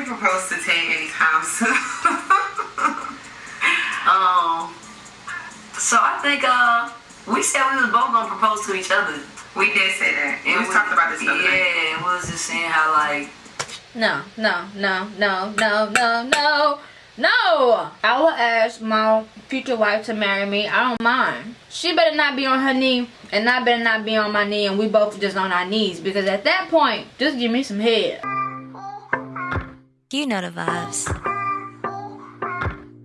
already proposed to Tay's house. um, so I think uh, we said we was both gonna propose to each other. We did say that. And we, we talked about this Yeah, and we was just saying how like. No, no, no, no, no, no, no. No! I will ask my future wife to marry me. I don't mind. She better not be on her knee and I better not be on my knee and we both just on our knees because at that point, just give me some head. You know the vibes.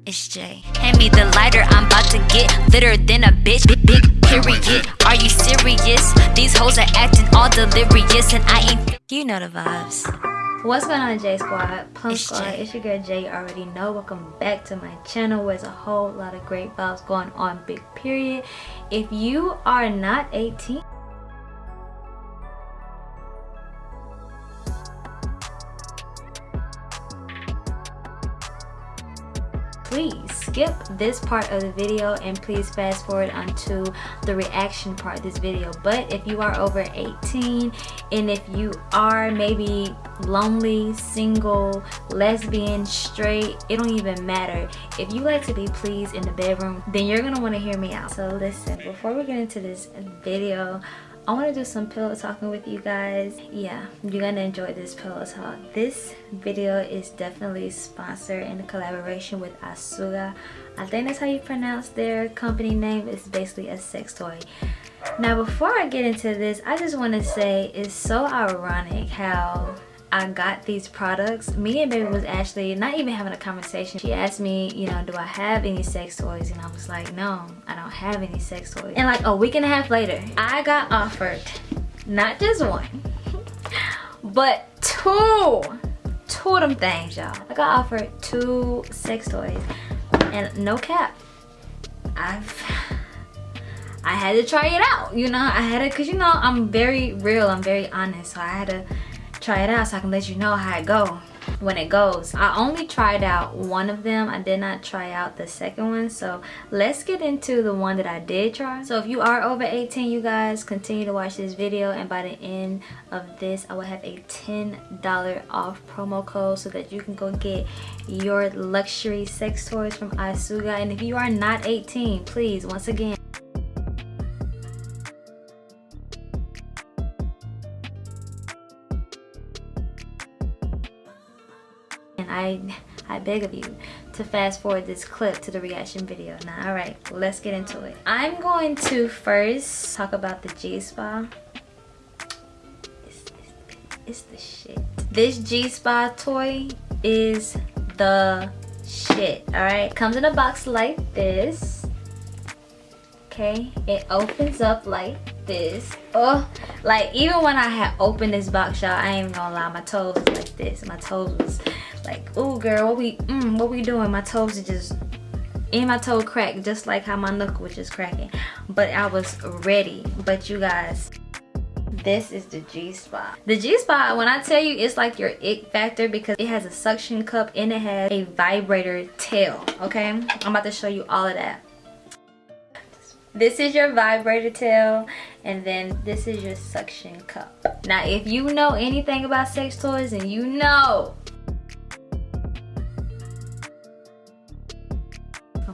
It's Jay. Hand me the lighter, I'm about to get litter than a bitch. Big, big period. Are you serious? These hoes are acting all delirious and I ain't. You know the vibes. What's going on J Squad? Punk it's Squad, Jay. it's your girl Jay. You already know. Welcome back to my channel where there's a whole lot of great vibes going on, big period. If you are not 18, please skip this part of the video and please fast forward onto the reaction part of this video. But if you are over 18 and if you are maybe lonely single lesbian straight it don't even matter. If you like to be pleased in the bedroom then you're gonna want to hear me out. So listen before we get into this video I want to do some pillow talking with you guys. Yeah, you're going to enjoy this pillow talk. This video is definitely sponsored in collaboration with Asuga. I think that's how you pronounce their company name. It's basically a sex toy. Now, before I get into this, I just want to say it's so ironic how I got these products, me and baby was actually not even having a conversation. She asked me, you know, do I have any sex toys? And I was like, no, I don't have any sex toys. And like a week and a half later, I got offered not just one, but two, two of them things, y'all. I got offered two sex toys and no cap. I've I had to try it out, you know, I had to, cause you know, I'm very real, I'm very honest, so I had to try it out so I can let you know how it go when it goes. I only tried out one of them. I did not try out the second one. So let's get into the one that I did try. So if you are over 18, you guys continue to watch this video. And by the end of this, I will have a $10 off promo code so that you can go get your luxury sex toys from Asuga. And if you are not 18, please, once again, I, I beg of you to fast forward this clip to the reaction video. Now, all right, let's get into it. I'm going to first talk about the G-Spa. It's, it's, it's the shit. This G-Spa toy is the shit, all right? Comes in a box like this. Okay, it opens up like this. Oh, like even when I had opened this box, y'all, I ain't gonna lie, my toes was like this. My toes was like oh girl what we mm, what we doing my toes are just in my toe cracked just like how my knuckle was just cracking but i was ready but you guys this is the G-Spot. The G-Spot, when I tell you, it's like your ick factor because it has a suction cup and it has a vibrator tail, okay? I'm about to show you all of that. This is your vibrator tail and then this is your suction cup. Now, if you know anything about sex toys and you know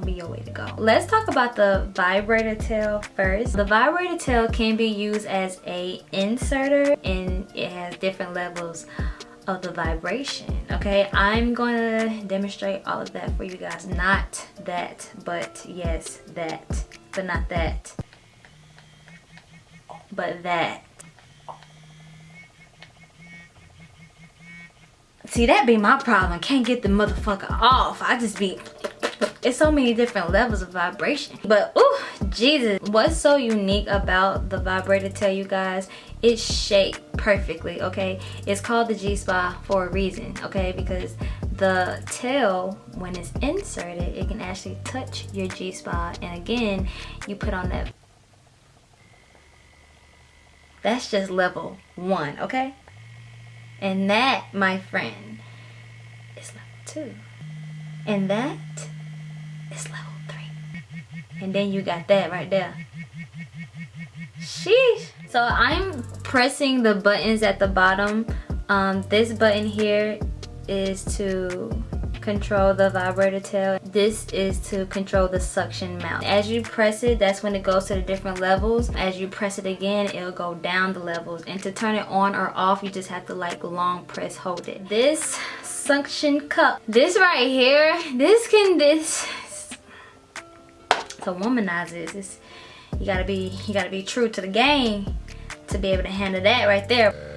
be your way to go. Let's talk about the vibrator tail first. The vibrator tail can be used as a inserter and it has different levels of the vibration okay i'm gonna demonstrate all of that for you guys not that but yes that but not that but that see that be my problem. Can't get the motherfucker off. I just be it's so many different levels of vibration. But oh jesus what's so unique about the vibrator tell you guys? It's shaped perfectly okay? It's called the g-spot for a reason okay? Because the tail when it's inserted it can actually touch your g-spot. And again you put on that that's just level one okay and that my friend is level two and that is level three. And then you got that right there. Sheesh. So I'm pressing the buttons at the bottom. Um, this button here is to control the vibrator tail. This is to control the suction mouth. As you press it, that's when it goes to the different levels. As you press it again, it'll go down the levels. And to turn it on or off, you just have to like long press hold it. This suction cup, this right here, this can, this, to womanize this, it's, you gotta be, you gotta be true to the game to be able to handle that right there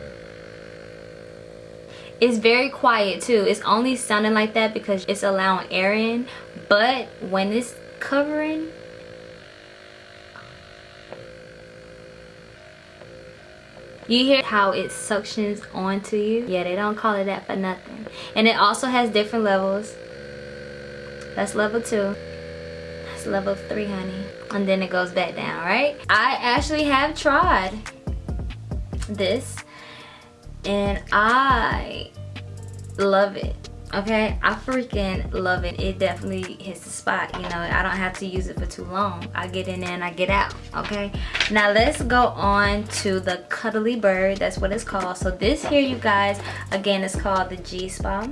it's very quiet too. It's only sounding like that because it's allowing air in. But when it's covering you hear how it suctions onto you. Yeah they don't call it that for nothing. And it also has different levels. That's level two. That's level three honey. And then it goes back down right? I actually have tried this and I love it okay? I freaking love it. It definitely hits the spot you know? I don't have to use it for too long. I get in there and i get out okay? Now let's go on to the cuddly bird. That's what it's called. So this here you guys again is called the g spa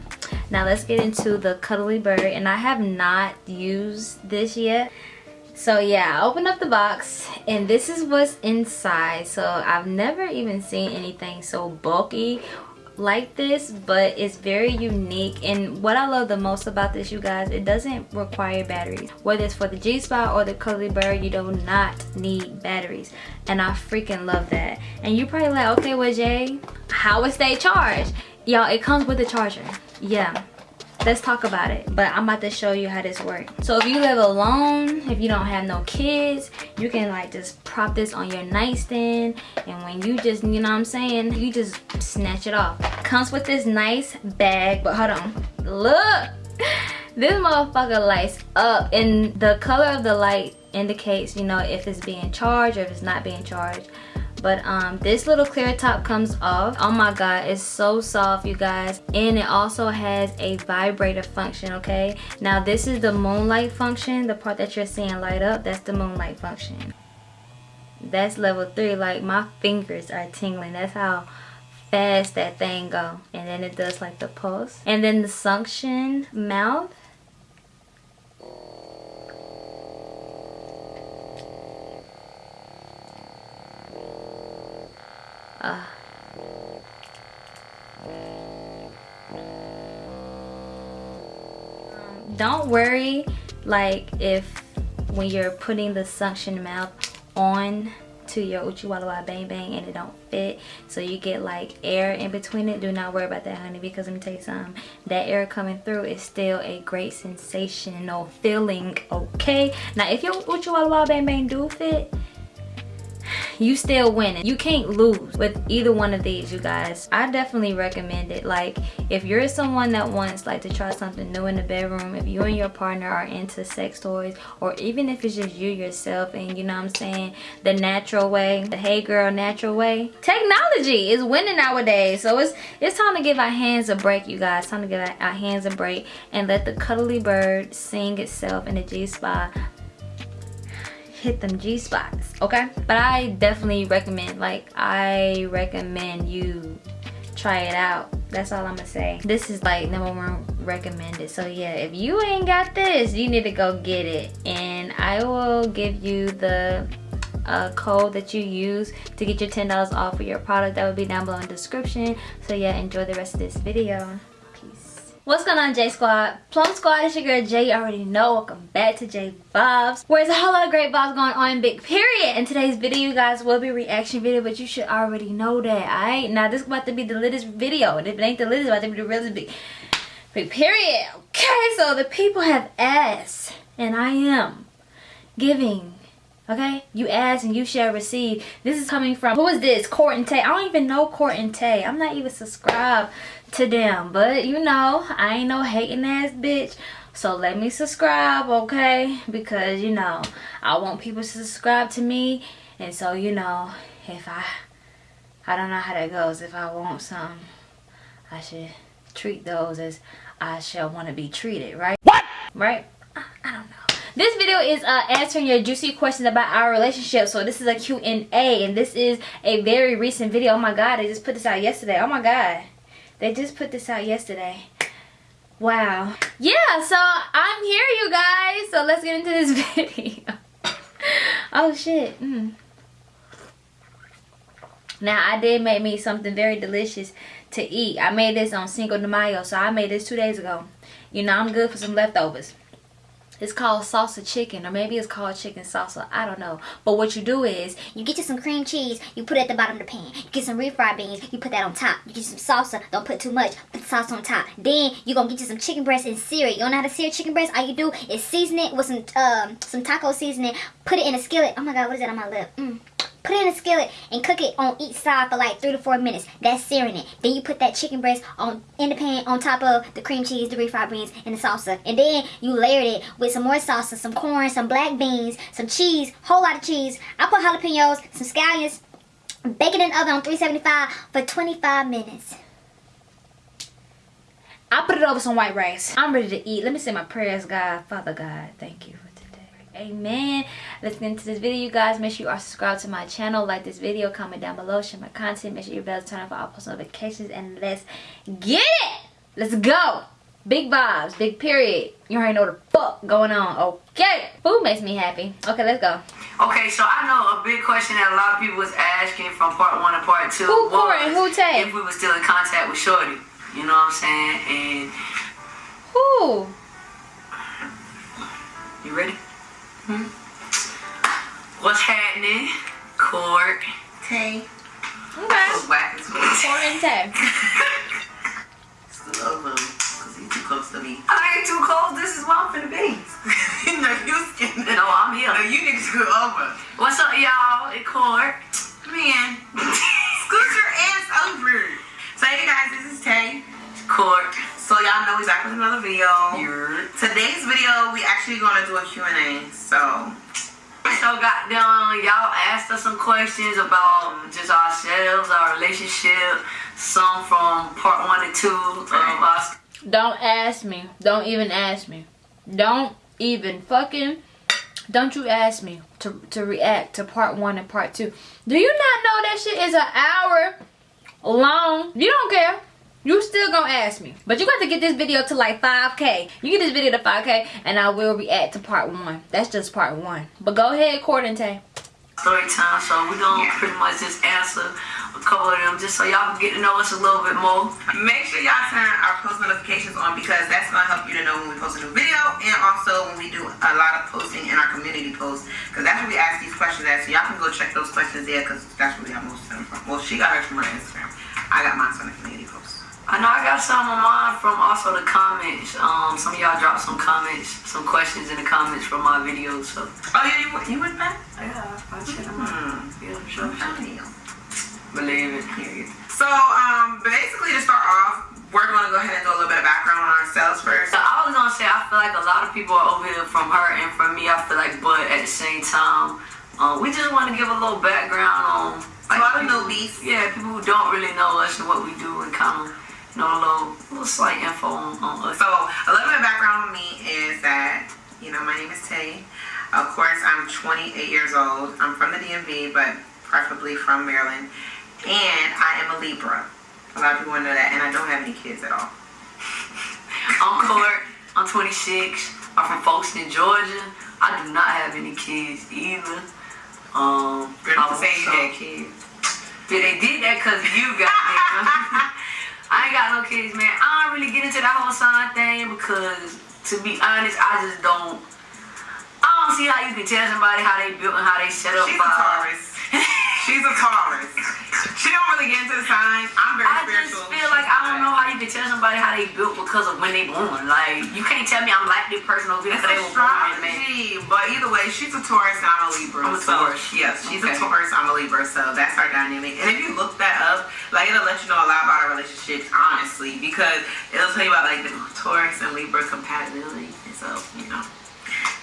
now let's get into the cuddly bird. And i have not used this yet so yeah i opened up the box and this is what's inside. So i've never even seen anything so bulky like this but it's very unique. And what i love the most about this you guys it doesn't require batteries. Whether it's for the g-spot or the cuddly bird you do not need batteries. And i freaking love that. And you probably like okay well jay how it stay charged y'all it comes with a charger. Yeah let's talk about it but i'm about to show you how this works. So if you live alone if you don't have no kids you can like just prop this on your nightstand and when you just you know what i'm saying you just snatch it off. Comes with this nice bag but hold on. Look! This motherfucker lights up and the color of the light indicates you know if it's being charged or if it's not being charged but um this little clear top comes off. Oh my god it's so soft you guys. And it also has a vibrator function okay? Now this is the moonlight function the part that you're seeing light up that's the moonlight function. That's level three like my fingers are tingling. That's how fast that thing go. And then it does like the pulse. And then the suction mouth Uh. Don't worry like if when you're putting the suction mouth on to your Uchi Walla Walla Bang Bang and it don't fit so you get like air in between it do not worry about that honey because let me tell you something that air coming through is still a great sensational feeling okay now if your Uchi Walla Walla Bang Bang do fit you still winning. You can't lose with either one of these you guys. I definitely recommend it. Like if you're someone that wants like to try something new in the bedroom if you and your partner are into sex toys or even if it's just you yourself and you know what i'm saying the natural way the hey girl natural way technology is winning nowadays. So it's it's time to give our hands a break you guys. Time to give our, our hands a break and let the cuddly bird sing itself in the g-spot hit them G spots, okay? But I definitely recommend, like, I recommend you try it out. That's all I'm gonna say. This is like number one recommended. So yeah, if you ain't got this, you need to go get it. And I will give you the uh, code that you use to get your $10 off of your product. That will be down below in the description. So yeah, enjoy the rest of this video. What's going on J Squad? Plum Squad, it's your girl Jay. You already know. Welcome back to J Vibes. Where there's a whole lot of great vibes going on, big period. In today's video, you guys will be reaction video, but you should already know that, alright? Now this is about to be the latest video. And if it ain't the latest, it's about to be the really big, big period. Okay, so the people have asked, and I am giving okay? You ask and you shall receive. This is coming from who is this? Court and tay. I don't even know court and tay. I'm not even subscribed to them. But you know i ain't no hating ass bitch. So let me subscribe okay? Because you know i want people to subscribe to me. And so you know if i i don't know how that goes. If i want some i should treat those as i shall want to be treated right? What? Right? I, I don't know this video is uh, answering your juicy questions about our relationship. So this is a Q&A and this is a very recent video. Oh my god, they just put this out yesterday. Oh my god. They just put this out yesterday. Wow. Yeah, so I'm here, you guys. So let's get into this video. oh, shit. Mm. Now, I did make me something very delicious to eat. I made this on Cinco de Mayo, so I made this two days ago. You know, I'm good for some leftovers. It's called salsa chicken, or maybe it's called chicken salsa. I don't know. But what you do is, You get you some cream cheese, you put it at the bottom of the pan. You get some refried beans, you put that on top. You get some salsa, don't put too much, put the sauce on top. Then you gonna get you some chicken breast and sear it. You don't know how to sear chicken breast? All you do is season it with some um some taco seasoning, put it in a skillet. Oh my god, what is that on my lip? Mm. Put it in a skillet and cook it on each side for like three to four minutes. That's searing it. Then you put that chicken breast on in the pan on top of the cream cheese, the refried beans, and the salsa. And then you layered it with some more salsa, some corn, some black beans, some cheese, whole lot of cheese. I put jalapenos, some scallions. Bake it in the oven on 375 for 25 minutes. I put it over some white rice. I'm ready to eat. Let me say my prayers, God. Father God, thank you. Amen. Let's get into this video, you guys. Make sure you are subscribed to my channel. Like this video. Comment down below. Share my content. Make sure your bells turn on for all post notifications. And let's get it. Let's go. Big vibes. Big period. You already know the fuck going on. Okay. Food makes me happy. Okay, let's go. Okay, so I know a big question that a lot of people was asking from part one and part two Who Corey? Who Tay? if we were still in contact with Shorty. You know what I'm saying? And Who? you ready? Hmm? What's happening? Court. Tay. Okay. So whack as well. Corey and Tay. Still love him. Cause he's too close to me. I ain't too cold. This is why I'm finna be. no, you skin No, I'm here. No, you need to scoot over. What's up, y'all? It Court. Man. scoot your ass over. So hey guys, this is Tay. Court. So y'all know we back with another video. You're Today's video, we actually gonna do a Q&A. So So goddamn, y'all asked us some questions about just ourselves, our relationship, some from part one and two of us. Don't ask me. Don't even ask me. Don't even fucking. Don't you ask me to to react to part one and part two. Do you not know that shit is an hour long? You don't care. You still gonna ask me. But you got to get this video to like 5k. You get this video to 5k and I will react to part one. That's just part one. But go ahead, Court Tay. Story time, so we're gonna Yeah. pretty much just answer a couple of them just so y'all can get to know us a little bit more. make sure y'all turn our post notifications on because that's gonna help you to know when we post a new video and also when we do a lot of posting in our community posts because that's where we ask these questions at. So y'all can go check those questions there because that's where we got most of them from. Well, she got hers from her Instagram. I got mine from the community post. I know I got some of mine from also the comments. Um, some of y'all dropped some comments, some questions in the comments from my videos. So Oh yeah, you went, you back? yeah, I check them out. Hmm. Yeah, sure, I'm sure. proud of you. Believe it. Period. So um, basically to start off, we're gonna go ahead and do a little bit of background on ourselves first. So I was gonna say I feel like a lot of people are over here from her and from me. I feel like, but at the same time, um, we just want to give a little background on A lot of newbies. Yeah, people who don't really know us and what we do, and kind of know a little, little slight info on, on us. So a little bit of background on me is that you know my name is Tay. Of course, I'm 28 years old. I'm from the DMV, but preferably from Maryland, and I am a Libra. A lot of people know that, and I don't have any kids at all. I'm Court. I'm 26. I'm from Folkston, Georgia. I do not have any kids either. Um, I you say you had kids. Yeah, they did that because you got I ain't got no kids, man. I don't really get into that whole sign thing because, to be honest, I just don't. I don't see how you can tell somebody how they built and how they set up. She's a by- Taurus. She's a Taurus. She don't really get into the signs. I'm very I just spiritual. feel like I don't know how you can tell somebody how they built because of when they born. Like you can't tell me I'm like this person over here because they were born, man. but either way, she's a Taurus I'm a Libra. I'm a so, Taurus. Yes, she's Okay. a Taurus, I'm a Libra, so that's our dynamic. And if you look that up, like it'll let you know a lot about our relationships, honestly, because it'll tell you about like the Taurus and Libra compatibility. And so, you know,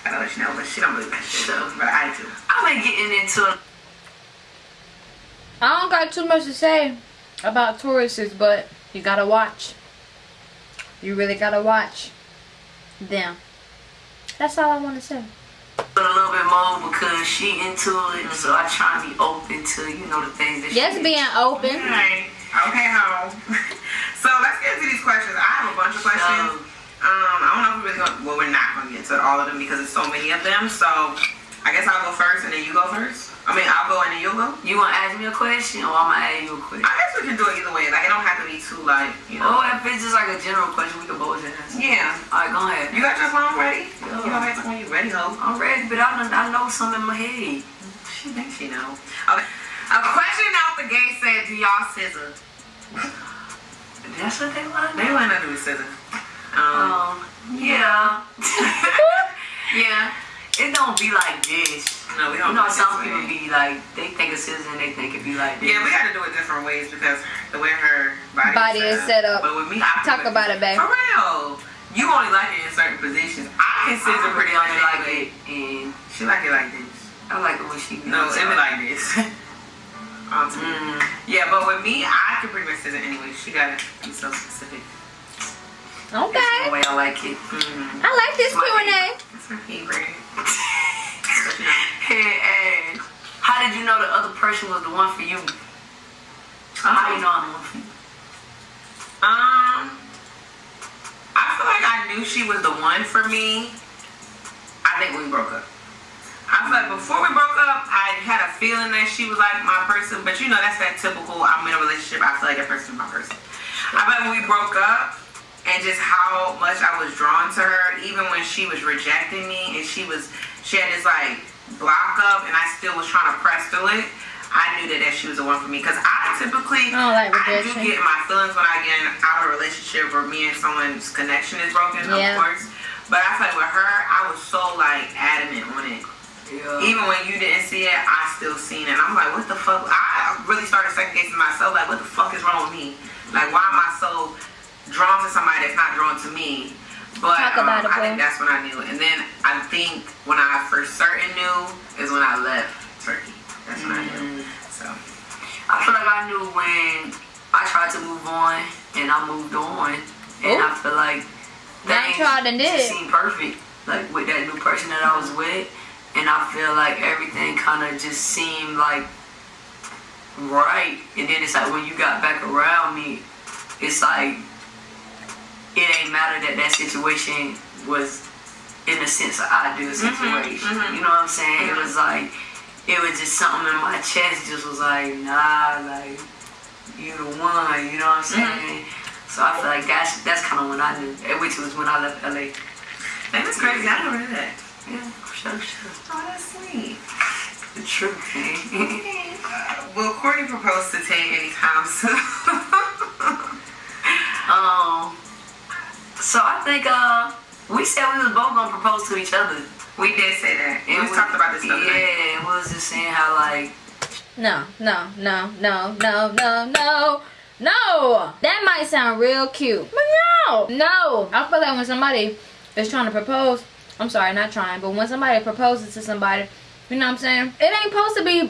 I'll let you know, but she don't believe that shit, Sure. but I do. I've been getting into I don't got too much to say about Tauruses, but you gotta watch. You really gotta watch them. That's all I want to say. a little bit more because she into it, so I try and be open to you know the things that Yes, she being open. Alright, okay, home. so let's get into these questions. I have a bunch of questions. So, Um, I don't know if we're really going. Well, we're not going to get to all of them because there's so many of them. So, I guess I'll go first and then you go first. I mean, I'll go and then you'll go. You want to ask me a question or I'm going to ask you a question? I guess we can do it either way. Like, it don't have to be too like, you know. Oh, if it's just like a general question, we can both answer. Yeah. All right, go ahead. You got your phone ready? Yeah. You don't have to when you ready, ho. I'm ready, but I, done, I know something in my head. She thinks she know. Okay. A question out the gate said, "Do y'all scissor?" That's what they want They want to do scissor. Um. Um, yeah. yeah. It don't be like this. No, we don't. know, do some people way. be like, they think it's scissors and they think it be like this. Yeah, we got to do it different ways because the way her body, Body is set up. But with me, I Talk about it, babe. For real. You only like it in certain positions. I can scissor I pretty really much only like anyway. it, and She like it like this. I like it when she No, it be like this. Onto me. Mm, Yeah, but with me, I can pretty much scissor anyway. She got to be so specific. Okay. that's the Okay. way I like it. Mm-hmm. I like this Q&A. Hey, hey, how did you know the other person was the one for you? How you know I'm the one for you? Um, I feel like I knew she was the one for me. I think we broke up. I feel like before we broke up, I had a feeling that she was like my person, but you know that's that typical. I'm in a relationship. I feel like that person is my person. I like when we broke up, and just how much I was drawn to her, even when she was rejecting me, and she was she had this like block up, and I still was trying to press through it. I knew that, that she was the one for me because I typically I don't like I do get my feelings when I get out of a relationship or me and someone's connection is broken, Yeah. of course. But I feel like with her, I was so like adamant on it. Yeah. Even when you didn't see it, I still seen it. I'm like, what the fuck? I really started second guessing myself. Like, what the fuck is wrong with me? Like, why am I so drawn to somebody that's not drawn to me? But um, I think that's when I knew. And then I think when I first certain knew is when I left Turkey. That's when I knew. Mm. So I feel like I knew when I tried to move on and I moved on, and Ooh. I feel like things tried and did. seemed perfect, like with that new person that I was with, and I feel like everything kind of just seemed like right, and then it's like when you got back around me, it's like it ain't matter that that situation was in the sense of ideal situation. mhm. You know what I'm saying? It was like it was just something in my chest just was like, nah, like you the one, you know what I'm saying? So I feel like that's that's kind of when I knew, eh, which was when I left LA. That was crazy. I don't knew that. Yeah, for sure, sure. Oh, that's sweet. The truth, man. Uh, will Courtney propose to Tay anytime soon? um, so I think uh, we said we was both gonna propose to each other. we did say that. And we we- talked about this the other Yeah, and we was just saying how like No, no, no, no, no, no, no. No! That might sound real cute. But no! No! I feel like when somebody is trying to propose, I'm sorry, not trying, but when somebody proposes to somebody, you know what I'm saying? It ain't supposed to be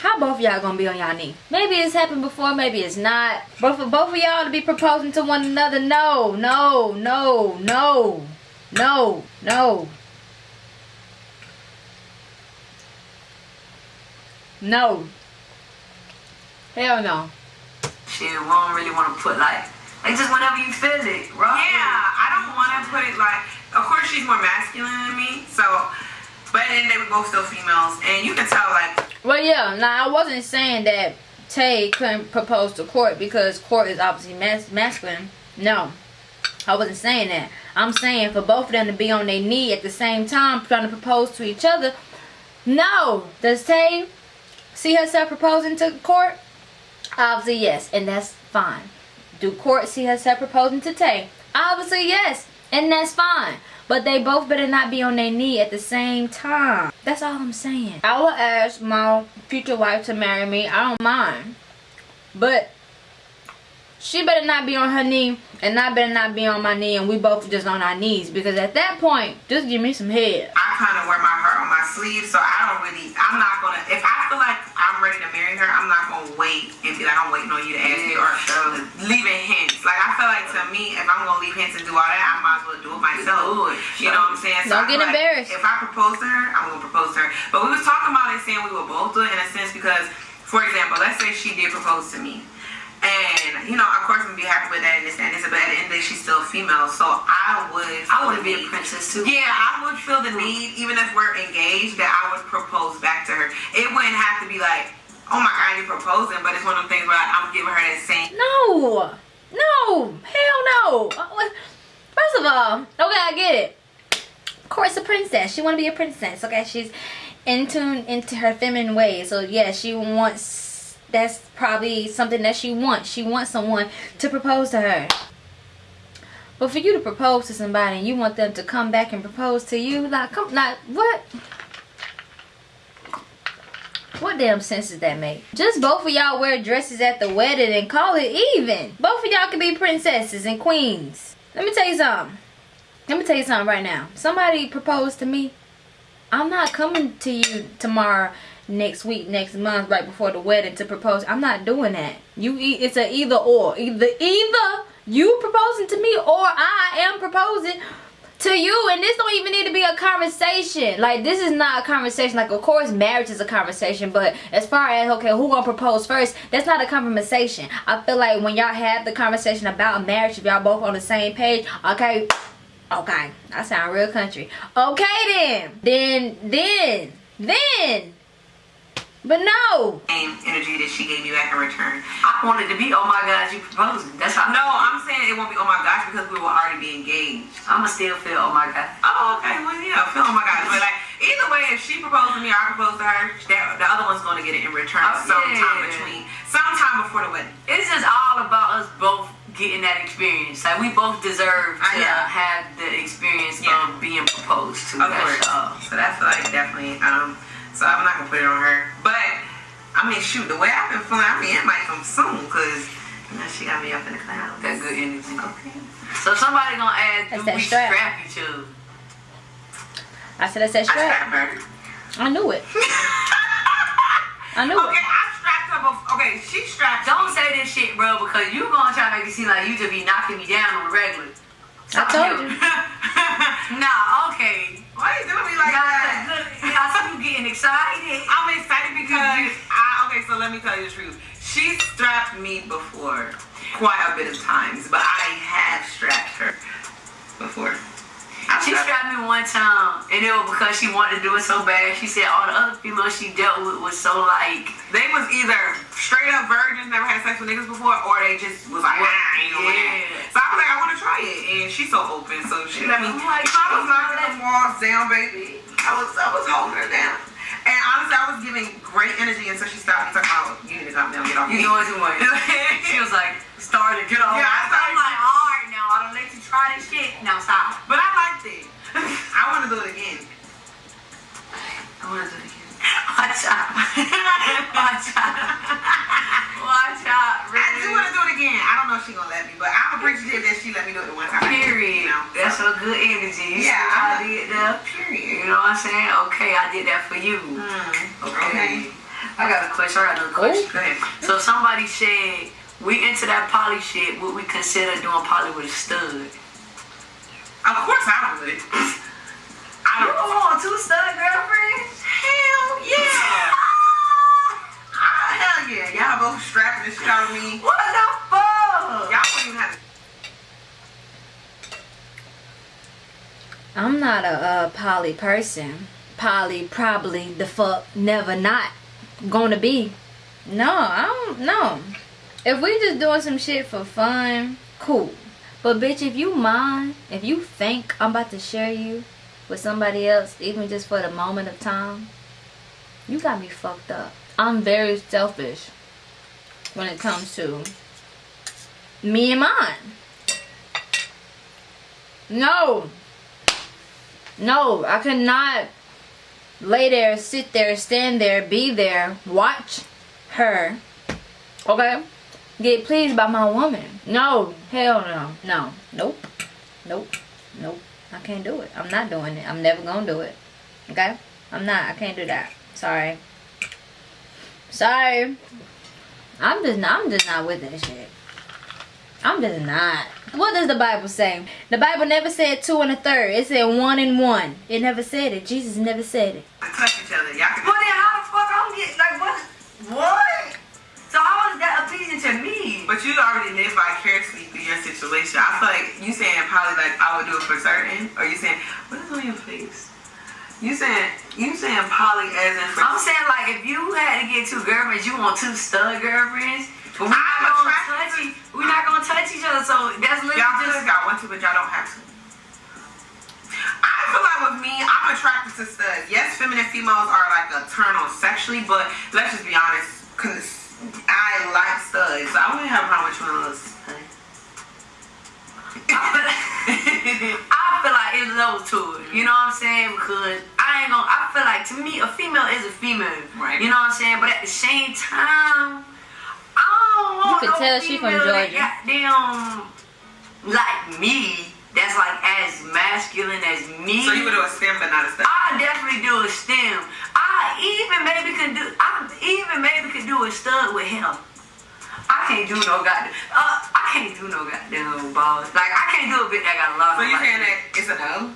how both of y'all gonna be on y'all knee. Maybe it's happened before, maybe it's not. But for both of y'all to be proposing to one another, no, no, no, no, no, no. No. Hell no. shit, we don't really want to put like like just whenever you feel it, right? Yeah, I don't want to put it like. Of course, she's more masculine than me, so. But then they were both still females, and you can tell like Well, yeah. Now I wasn't saying that Tay couldn't propose to Court because Court is obviously mas- masculine. No, I wasn't saying that. I'm saying for both of them to be on their knee at the same time trying to propose to each other. No. Does Tay see herself proposing to Court? Obviously, yes, and that's fine. Do Court see herself proposing to Tay? Obviously, yes, and that's fine. But they both better not be on their knee at the same time. That's all I'm saying. I will ask my future wife to marry me. I don't mind. But she better not be on her knee and I better not be on my knee and we both just on our knees. Because at that point, just give me some head. I kind of wear my heart on my sleeve, so I don't really. I'm not gonna. If I feel like I'm ready to marry her, I'm not gonna wait and be like I'm waiting on you to ask me or leaving hints. Like I feel like to me, if I'm gonna leave hints and do all that, I might as well do it myself. Do. You know what I'm saying? Don't I get feel like embarrassed. If I propose to her, I'm gonna propose to her. But we was talking about it, saying we would both do it in a sense because, for example, let's say she did propose to me. And, you know, of course, I'm gonna be happy with that and this and this, but at the end of the day, she's still female, so I would. I want to be a princess too. Yeah, I would feel the need, even if we're engaged, that I would propose back to her. It wouldn't have to be like, oh my god, you're proposing, but it's one of them things where I'm giving her that same. No, no, hell no. Uh, First of all, okay, I get it. Of course, a princess. She want to be a princess. Okay, she's in tune into her feminine ways. So yeah, she wants. That's probably something that she wants. She wants someone to propose to her. But for you to propose to somebody and you want them to come back and propose to you, like, come, like, what? What damn sense does that make? Just both of y'all wear dresses at the wedding and call it even. Both of y'all can be princesses and queens. Let me tell you something. Let me tell you something right now. Somebody proposed to me. I'm not coming to you tomorrow, next week, next month, right before the wedding to propose. I'm not doing that. You, it's a either or. Either either you proposing to me or I am proposing to you and this don't even need to be a conversation like this is not a conversation like of course marriage is a conversation but as far as okay who gonna propose first that's not a conversation i feel like when y'all have the conversation about marriage if y'all both on the same page okay okay i sound real country okay then then then then but no Same energy that she gave me back in return. I wanted to be, oh my God, you proposing. That's how. No, I'm saying it won't be oh my gosh because we will already be engaged. I'ma still feel, oh my God. Oh, okay. Well, yeah, feel oh my gosh. But like either way, if she proposed to me or I propose to her, that, the other one's gonna get it in return Oh, sometime yeah. between, sometime before the wedding. It's just all about us both getting that experience. Like we both deserve to Uh, have the experience Yeah. of being proposed to. Of That's course. all. So that's like definitely. Um. So I'm not gonna put it on her. But I mean, shoot, the way I've been feeling, I mean, it might come soon because you know she got me up in the clouds. That good energy. Okay. So somebody gonna ask, That's do that we strap. strap each other? i said i said I strap strapped her. i knew it i knew it. Okay, it I strapped her. Before. Okay, she strapped. Don't me. say this shit, bro, because you gonna try to make it seem like you just be knocking me down on the regular. I told you. nah, okay. Why you doing me like Nah, that? good. I see you getting excited. I'm excited because I okay. So let me tell you the truth. She strapped me before quite a bit of times, but I have strapped her before. She strapped me one time, and it was because she wanted to do it so bad. She said all the other females she dealt with was so like, They was either straight up virgins, never had sex with niggas before, or they just was like, ah, I ain't gonna Yeah. So I was like, I want to try it, and she's so open, so she let me. Like, I was knocking the walls down, baby. I was, I was holding her down, and honestly, I was giving great energy until she stopped and talking about, you need to calm down, get off you me. doing too much. she was like, started, get off. Yeah, I I'm like, all right now, I let you try this shit. Now stop. But I liked it. I want to do it again. I want to do it again. Watch out. Watch out. Watch out. I do wanna do it again. I don't know if she gonna let me, but I'm appreciative that she let me do it the one time. Period. You know, That's so, a good energy. You Yeah, see what I I'm- did there? period. You know what I'm saying? Okay, I did that for you. Mm, Okay. I got a question. I got another question. Go ahead. So somebody said we into that poly shit. Would we consider doing poly with a stud? Of course I would. I You don't. don't want two stud girlfriends? Hell yeah. Ah, hell yeah. Y'all both strapping the shit out of me. What the fuck? Y'all wouldn't even have to. I'm not a, a poly person. Poly probably the fuck never not gonna be. No, I don't know. If we just doing some shit for fun, cool. But bitch, if you mind, if you think I'm about to share you with somebody else, even just for the moment of time, you got me fucked up. I'm very selfish when it comes to me and mine. No. No, I could not lay there, sit there, stand there, be there, watch her, okay, get pleased by my woman. No, hell no, no, nope, nope, nope. I can't do it. I'm not doing it. I'm never gonna do it. Okay, I'm not. I can't do that. Sorry. Sorry. I'm just not. I'm just not with that shit. I'm just not. What does the Bible say? The Bible never said two and a third. It said one and one. It never said it. Jesus never said it. To touch each other. Y'all can. But then how the fuck I'm getting like what? What? So how is that appeasing to me? But you already live vicariously through your situation. I feel like you saying probably like I would do it for certain, or you saying what is on your face? You saying you saying poly as in for I'm saying like if you had to get two girlfriends, you want two stud girlfriends. But we're not I'm gonna touch. We're not gonna touch each other. So that's literally y'all just got one to, but y'all don't have to. I feel like with me, I'm attracted to studs. Yes, feminine females are like a turn on sexually, but let's just be honest, cause I like studs. I wouldn't have a problem with you on a stud. I feel like it's those two. You know what I'm saying? Because I ain't gonna. I feel like to me, a female is a female. Right. You know what I'm saying? But at the same time, I don't want You can no tell she from female that Georgia. Goddamn, like me. That's like as masculine as me. So you would do a stem, but not a stud. I definitely do a stem. I even maybe could do. I even maybe could do a stud with him. I can't do no goddamn. Uh, I can't do no goddamn balls. Like I can't do a bit that got a lot So of. you saying that it's a no?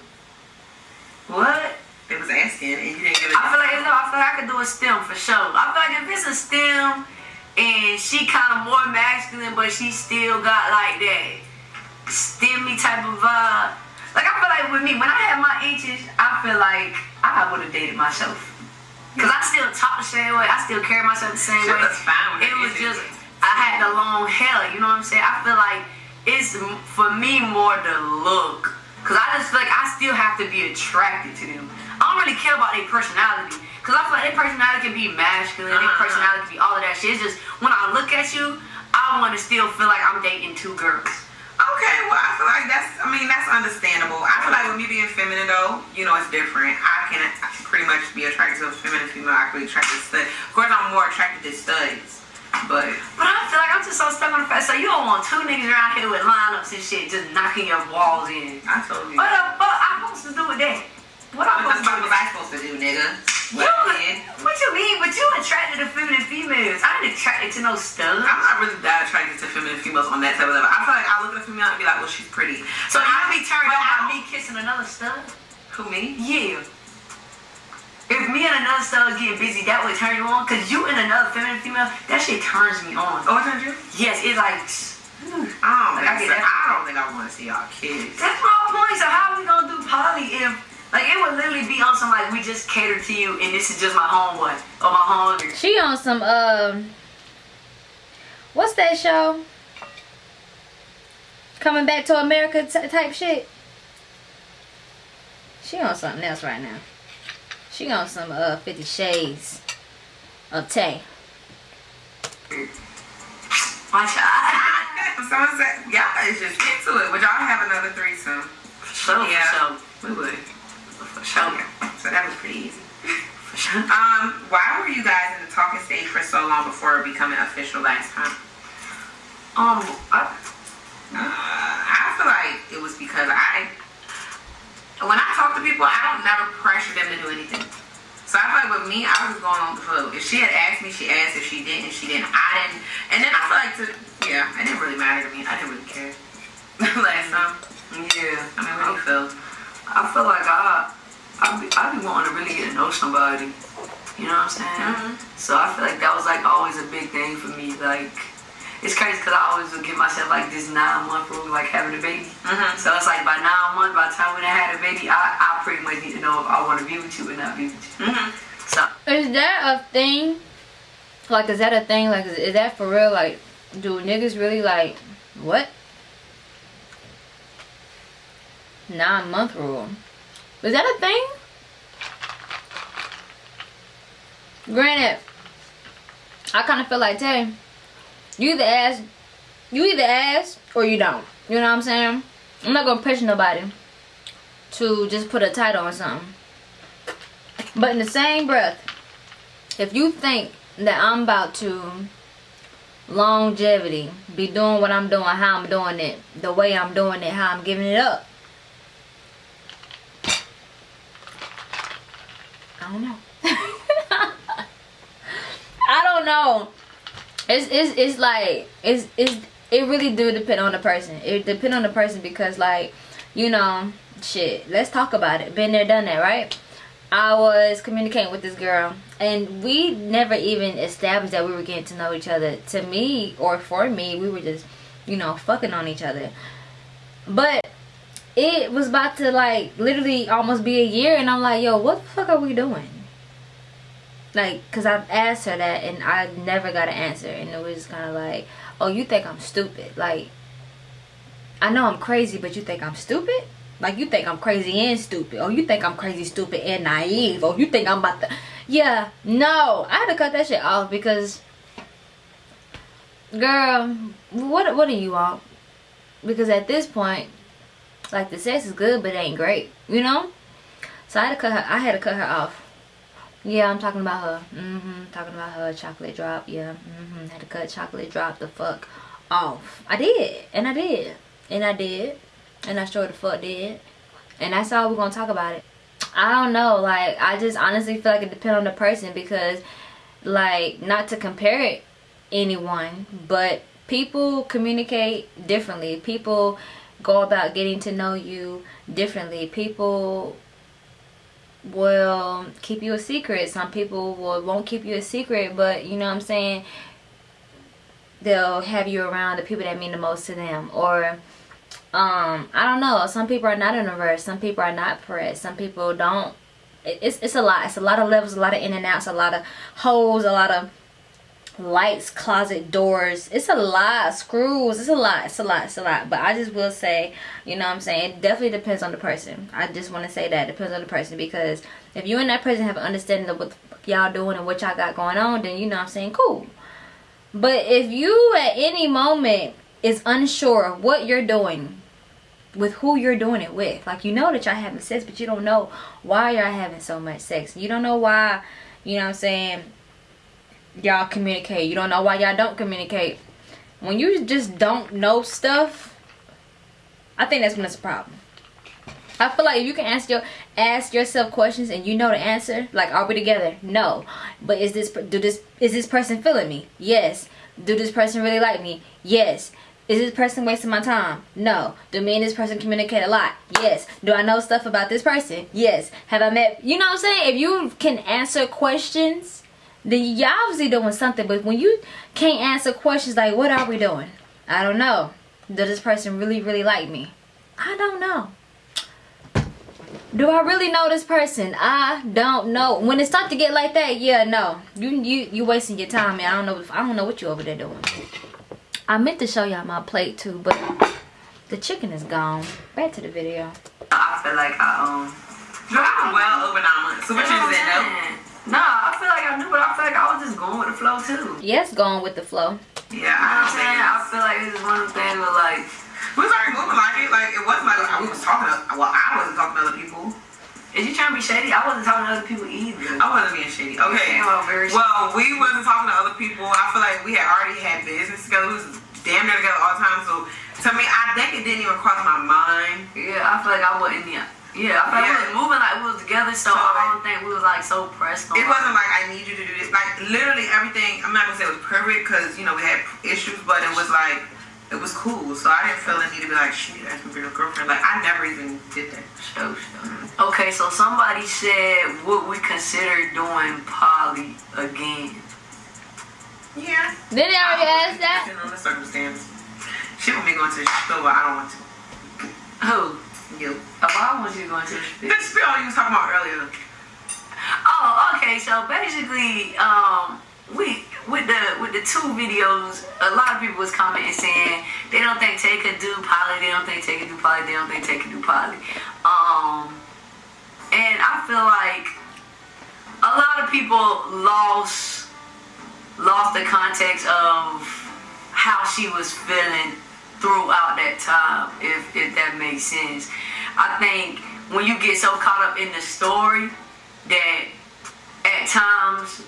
What? They was asking and you didn't give it. I feel like no, I feel like I could do a stem for sure. I feel like if it's a stem and she kind of more masculine, but she still got like that stemmy type of vibe. Like I feel like with me, when I had my inches, I feel like I would have dated myself. Cause I still talk the same way. I still carry myself the same She way. was fine It was just I had the long hair. You know what I'm saying? I feel like it's for me more the look. Cause I just feel like I still have to be attracted to them. I don't really care about their personality. Cause I feel like their personality can be masculine, their Uh-huh. personality can be all of that shit. It's just when I look at you, I want to still feel like I'm dating two girls. Okay, well, I feel like that's, I mean, that's understandable. I feel like with me being feminine, though, you know, it's different. I can pretty much be attracted to a feminine female. I can be attracted to studs. Of course, I'm more attracted to studs. But, But I feel like I'm just so stuck on the fact. So you don't want two niggas around here with lineups and shit just knocking your walls in. I told you. What the fuck I'm supposed to do with that? What I'm supposed to do was with I supposed to do, nigga? You, What did? what you mean? But you attracted to feminine females. I ain't attracted to no studs. I'm not really that attracted to feminine females on that type of level. I feel like I look at a female and be like, well, she's pretty. So you I be turned on by me kissing another stud? Who, me? Yeah. If me and another stud get busy, that would turn you on. Cause you and another feminine female, that shit turns me on. Oh, it's not you? Yes, it's like. I don't, Like, I. I don't think I want to see y'all kids. That's my point. So how we gonna do poly if like it would literally be on some like we just cater to you and this is just my homeboy or my homegirl. She on some um what's that show? Coming back to America type shit. She on something else right now. She on some uh Fifty Shades of Tay. Watch out. Someone said, y'all is just into it. Would y'all have another threesome? Sure, Yeah. for sure. We would. For sure. So that was pretty easy. For sure. Um, why were you guys in the talking stage for so long before becoming official last time? Um, I had a I, I pretty much need to know if I want to be with you or not be with you. Mm-hmm. So Is that a thing? Like, is that a thing? Like, is, is that for real? Like, do niggas really like what? Nine month rule. Is that a thing? Granted, I kind of feel like Tay. You either ask, you either ask or you don't. You know what I'm saying? I'm not gonna pressure nobody to just put a title on something. But in the same breath, if you think that I'm about to longevity, be doing what I'm doing, how I'm doing it, the way I'm doing it, how I'm giving it up. I don't know. I don't know. It's it's it's like it's it's it really do depend on the person. It depend on the person because like, you know, shit, let's talk about it. Been there, done that, right? I was communicating with this girl, and we never even established that we were getting to know each other. To me, or for me, we were just, you know, fucking on each other. But it was about to like literally almost be a year, and I'm like, yo, what the fuck are we doing? Like, cause I've asked her that, and I never got an answer, and it was kind of like, oh, you think I'm stupid? Like, I know I'm crazy, but you think I'm stupid? Like you think I'm crazy and stupid. Or you think I'm crazy, stupid, and naive. Or you think I'm about to Yeah, no. I had to cut that shit off because Girl, what what do you want? Because at this point, like the sex is good but it ain't great. You know? So I had to cut her I had to cut her off. Yeah, I'm talking about her. Mm-hmm. Talking about her chocolate drop. Yeah. Mm-hmm. Had to cut chocolate drop the fuck off. I did. And I did. And I did. And I sure the fuck did. And that's all we're gonna talk about it. I don't know, like I just honestly feel like it depends on the person because like not to compare it anyone, but people communicate differently. People go about getting to know you differently. People will keep you a secret. Some people will won't keep you a secret, but you know what I'm saying? They'll have you around the people that mean the most to them or um i don't know. Some people are not introverts some people are not pressed some people don't. It's, it's a lot. It's a lot of levels a lot of in and outs a lot of holes a lot of lights closet doors. It's a lot. Screws. It's a lot. It's a lot. It's a lot. But i just will say you know what i'm saying? It definitely depends on the person. I just want to say that. It depends on the person. Because if you and that person have an understanding of what y'all doing and what y'all got going on then you know what i'm saying? Cool. But if you at any moment is unsure of what you're doing with who you're doing it with. Like you know that y'all having sex, but you don't know why y'all having so much sex. You don't know why, you know what I'm saying, y'all communicate. You don't know why y'all don't communicate. When you just don't know stuff, I think that's when it's a problem. I feel like if you can ask your ask yourself questions and you know the answer, like are we together? No. But is this do this is this person feeling me? Yes. Do this person really like me? Yes. Is this person wasting my time? No. Do me and this person communicate a lot? Yes. Do I know stuff about this person? Yes. Have I met, you know what I'm saying? If you can answer questions, then you're obviously doing something. But when you can't answer questions like, what are we doing? I don't know. Does this person really, really like me? I don't know. Do I really know this person? I don't know. When it start to get like that, yeah, no. You you you wasting your time, man. I don't know. If, I don't know what you over there doing. I meant to show y'all my plate too, but the chicken is gone. Back to the video. I feel like I um, I'm well over nine months. So what you said no? Nah, I feel like I knew, but I feel like I was just going with the flow too. Yes, going with the flow. Yeah, You know what I I'm saying? I feel like this is one of the things where like, We was already moving like it. Like it wasn't like we was talking. To, well, I wasn't talking to other people. Is you trying to be shady? I wasn't talking to other people either. I wasn't being shady. Okay. Well, we wasn't talking to other people. I feel like we had already had business together. We was damn near together all the time. So to me, I think it didn't even cross my mind. Yeah, I feel like I wasn't. Yeah, yeah. I feel like Yeah. we was moving like we was together, so, So, I don't think we was like so pressed on. It wasn't like I need you to do this. Like literally everything. I'm not gonna say it was perfect because you know we had issues, but it was like it was cool. So I didn't feel the need to be like shit. That's my real girlfriend. Like I never even did that. Show, show. Okay, so somebody said, would we consider doing poly again? Yeah. Did they already ask that? Depending on the circumstance. Shit with me going to the store, but I don't want to. Who? You. Oh, I want you going to go into the The spill you was talking about earlier. Oh, okay. So basically, um, we with the with the two videos, a lot of people was commenting saying they don't think Tay could do poly, they don't think Tay could do poly, they don't think Tay could do poly. Um, and I feel like a lot of people lost lost the context of how she was feeling throughout that time, if if that makes sense. I think when you get so caught up in the story that at times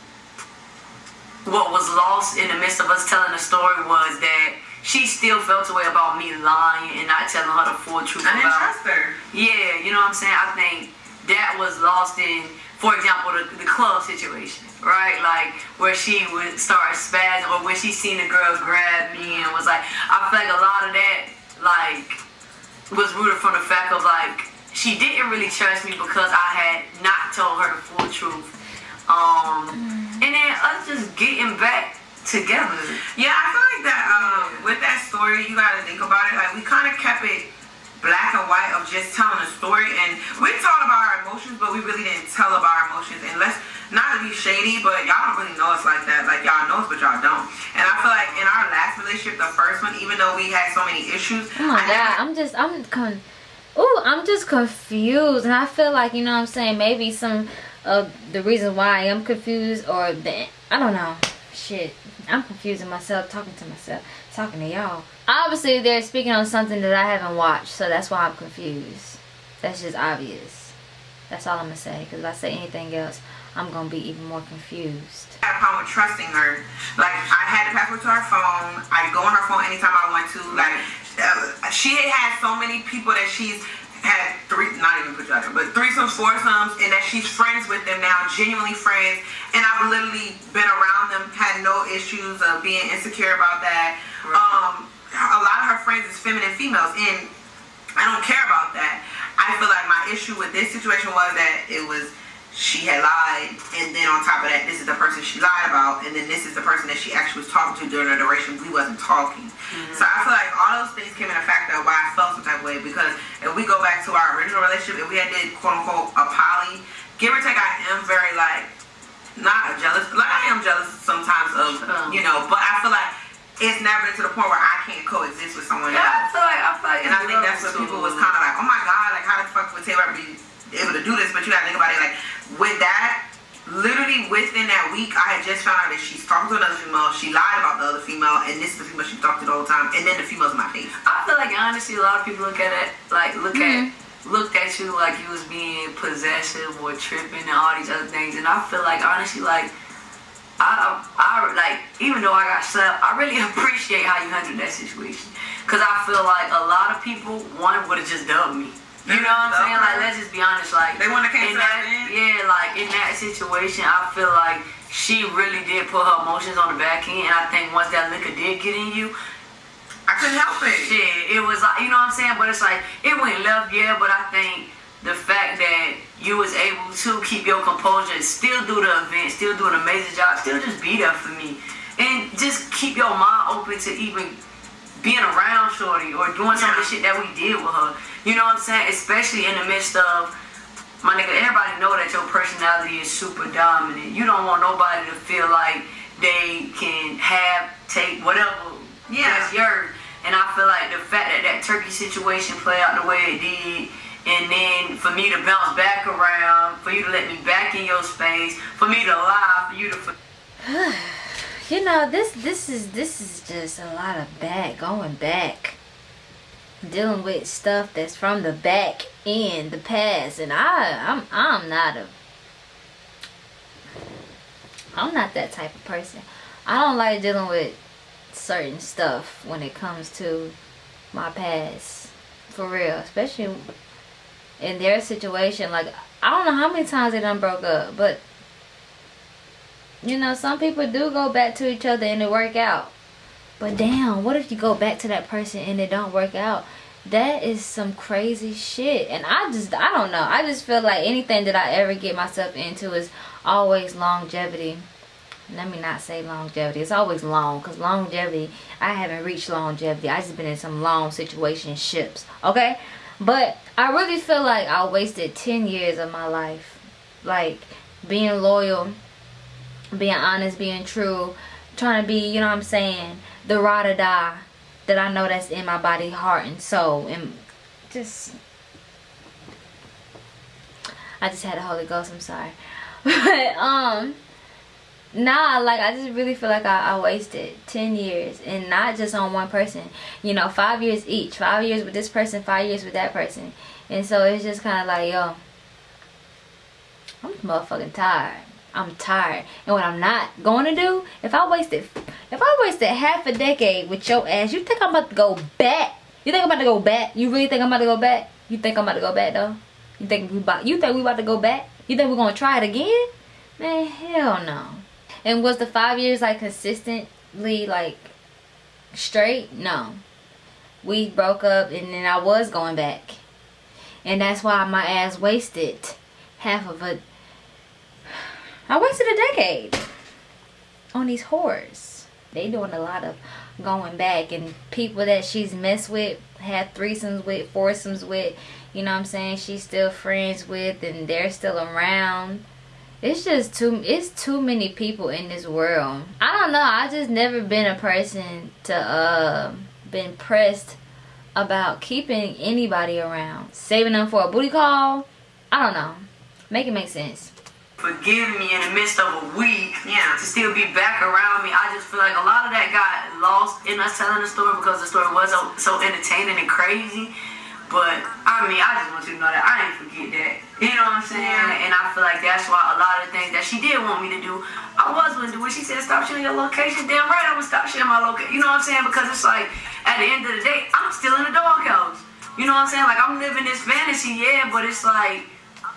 what was lost in the midst of us telling the story was that she still felt a way about me lying and not telling her the full truth I didn't about trust her. yeah, you know what I'm saying? I think that was lost in, for example, the, the club situation, right? Like where she would start spazzing or when she seen the girl grab me and was like, I feel like a lot of that, like, was rooted from the fact of like, she she didn't really trust me because I had not told her the full truth. Um, and then us just getting back together. Yeah, I feel like that um, with that story, you gotta think about it. Like we kind of kept it black and white of just telling a story, and we talked about our emotions, but we really didn't tell about our emotions. And let's not to be shady, but y'all don't really know us like that. Like y'all know us, but y'all don't. And I feel like in our last relationship, the first one, even though we had so many issues, Oh my I god, I'm just I'm con Ooh, I'm just confused and I feel like, you know what I'm saying, maybe some of the reason why I am confused or the I don't know. Shit. I'm confusing myself, talking to myself, talking to y'all. Obviously they're speaking on something that I haven't watched, so that's why I'm confused. That's just obvious. That's all I'm gonna say. Because if I say anything else, I'm gonna be even more confused. I had a problem with trusting her. Like I had the password to her phone. I go on her phone anytime I want to. Like uh, she had so many people that she's had three, not even put you out there, but threesomes, foursomes, and that she's friends with them now, genuinely friends. And I've literally been around them, had no issues of being insecure about that. Um, a lot of her friends is feminine females, and I don't care about that. I feel like my issue with this situation was that it was she had lied, and then on top of that, this is the person she lied about, and then this is the person that she actually was talking to during the duration we wasn't talking. So I feel like all those things came in a factor of why I felt some type of way because if we go back to our original relationship, if we had did quote unquote a poly, give or take, I am very like not jealous. Like I am jealous sometimes of Um. you know, but I feel like it's never to the point where I can't coexist with someone Yeah, I else. feel like I feel like And I think that's what people was kind of like, oh my god, like how the fuck would Taylor be able to do this? But you gotta think about it, like with that, literally within that week, I had just found out that she's talking to another female. She lied about the other female, and this is the female she talked to all the whole time. And then the female's in my face. I feel like honestly, a lot of people look at it like look at mm-hmm. looked at you like you was being possessive or tripping and all these other things, and I feel like honestly, like I, I like even though I got slapped, I really appreciate how you handled that situation, cause I feel like a lot of people one would have just dubbed me. You know what I'm saying? Like let's just be honest, like They wanna cancel in that, yeah, like in that situation, I feel like she really did put her emotions on the back end, and I think once that liquor did get in you, I couldn't help it. shit, it was like you know what I'm saying, but it's like it went left, yeah. But I think the fact that you was able to keep your composure, still do the event, still do an amazing job, still just be there for me, and just keep your mind open to even being around Shorty or doing some of the shit that we did with her. You know what I'm saying? Especially in the midst of my nigga, everybody know that your personality is super dominant. You don't want nobody to feel like they can have, take whatever Yeah. that's yours. And I feel like the fact that that turkey situation played out the way it did, and then for me to bounce back around, for you to let me back in your space, for me to lie, for you to. You know, this this is this is just a lot of back going back. Dealing with stuff that's from the back in the past and I I'm I'm not a I'm not that type of person. I don't like dealing with certain stuff when it comes to my past. For real. Especially in their situation. Like I don't know how many times they done broke up, but you know, some people do go back to each other and it work out. But damn, what if you go back to that person and it don't work out? That is some crazy shit. And I just, I don't know. I just feel like anything that I ever get myself into is always longevity. Let me not say longevity. It's always long because longevity, I haven't reached longevity. I just been in some long situation ships Okay? But I really feel like I wasted 10 years of my life. Like being loyal being honest, being true, trying to be, you know what I'm saying, the ride or die that I know that's in my body, heart, and soul. And just, I just had the Holy Ghost, I'm sorry. But, um, nah, like, I just really feel like I, I wasted 10 years and not just on one person. You know, five years each. Five years with this person, five years with that person. And so it's just kind of like, yo, I'm motherfucking tired. I'm tired. And what I'm not going to do, if I wasted, if I wasted half a decade with your ass, you think I'm about to go back? You think I'm about to go back? You really think I'm about to go back? You think I'm about to go back though? You think we about? You think we about to go back? You think we're gonna try it again? Man, hell no. And was the five years like consistently like straight? No. We broke up, and then I was going back. and that's why my ass wasted half of a. I wasted a decade on these whores. They doing a lot of going back and people that she's messed with, had threesomes with, foursomes with, you know what I'm saying, she's still friends with and they're still around. It's just too it's too many people in this world. I don't know, I just never been a person to uh been pressed about keeping anybody around. Saving them for a booty call. I don't know. Make it make sense forgiving me in the midst of a week Yeah. to still be back around me. I just feel like a lot of that got lost in us telling the story because the story was so, so entertaining and crazy. But I mean, I just want you to know that I ain't forget that. You know what I'm saying? Yeah. And I feel like that's why a lot of the things that she did want me to do, I was going to do. When she said stop sharing your location, damn right I'm gonna stop sharing my location. You know what I'm saying? Because it's like at the end of the day, I'm still in the doghouse. You know what I'm saying? Like I'm living this fantasy, yeah, but it's like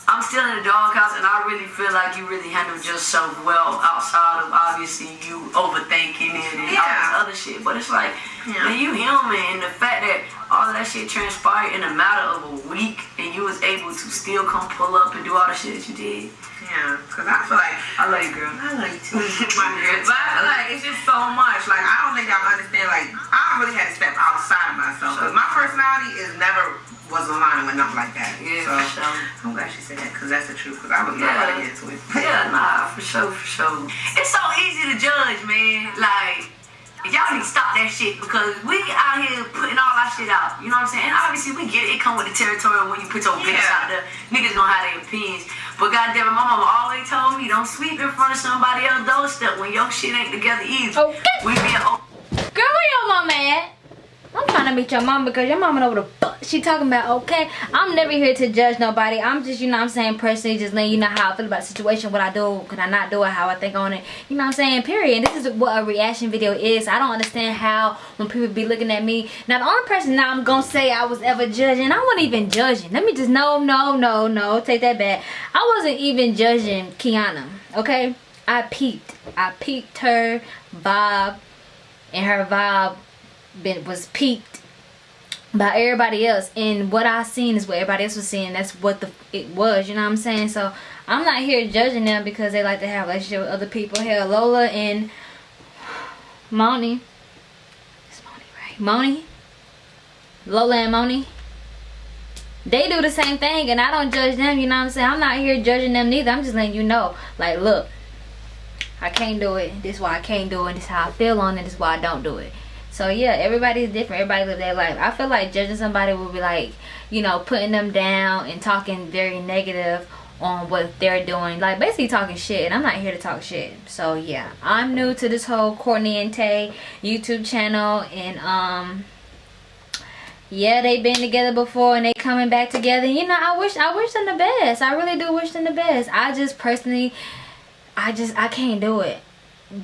I'm still in the doghouse, and I really feel like you really handled yourself well outside of obviously you overthinking it and all this other shit. But it's like, Yeah. man, you human, and the fact that all of that shit transpired in a matter of a week, and you was able to still come pull up and do all the shit that you did. Yeah, because I feel like I love you, girl. I love you too, my girl. But I feel like it's just so much. Like I don't think y'all understand. Like I really had to step outside of myself because my personality is never was aligning with nothing like that. Yeah, so for sure. I'm glad she said that because that's the truth. Because I was not Yeah. about to get into it. Yeah, nah, for sure, for sure. It's so easy to judge, man. Like, y'all need to stop that shit because we out here putting all our shit out. You know what I'm saying? And obviously, we get it. It come with the territory when you put your business Yeah. out there. Niggas gonna have their opinions. But goddamn, it, my mama always told me, don't sweep in front of somebody else's doorstep when your shit ain't together either. Okay. We being open. Girl, where your mama at? I'm trying to meet your mom because your mama know what the fuck she talking about, okay? I'm never here to judge nobody. I'm just, you know I'm saying, personally just letting you know how I feel about the situation, what I do, can I not do it, how I think on it. You know what I'm saying? Period. This is what a reaction video is. I don't understand how when people be looking at me. Now, the only person now I'm going to say I was ever judging, I wasn't even judging. Let me just, no, no, no, no, take that back. I wasn't even judging Kiana, okay? I peeped. I peeped her vibe and her vibe been was peaked by everybody else. And what I seen is what everybody else was seeing. That's what the it was you know what I'm saying? So I'm not here judging them because they like to have relationship with other people. Hell Lola and Moni. It's Moni right? Moni? Lola and Moni? They do the same thing and I don't judge them you know what I'm saying? I'm not here judging them neither. I'm just letting you know. Like look I can't do it. This is why I can't do it. This is how I feel on it. This is why I don't do it so yeah, everybody's different. Everybody live their life. I feel like judging somebody would be like, you know, putting them down and talking very negative on what they're doing. Like basically talking shit. And I'm not here to talk shit. So yeah, I'm new to this whole Courtney and Tay YouTube channel and um yeah, they've been together before and they coming back together. You know, I wish I wish them the best. I really do wish them the best. I just personally I just I can't do it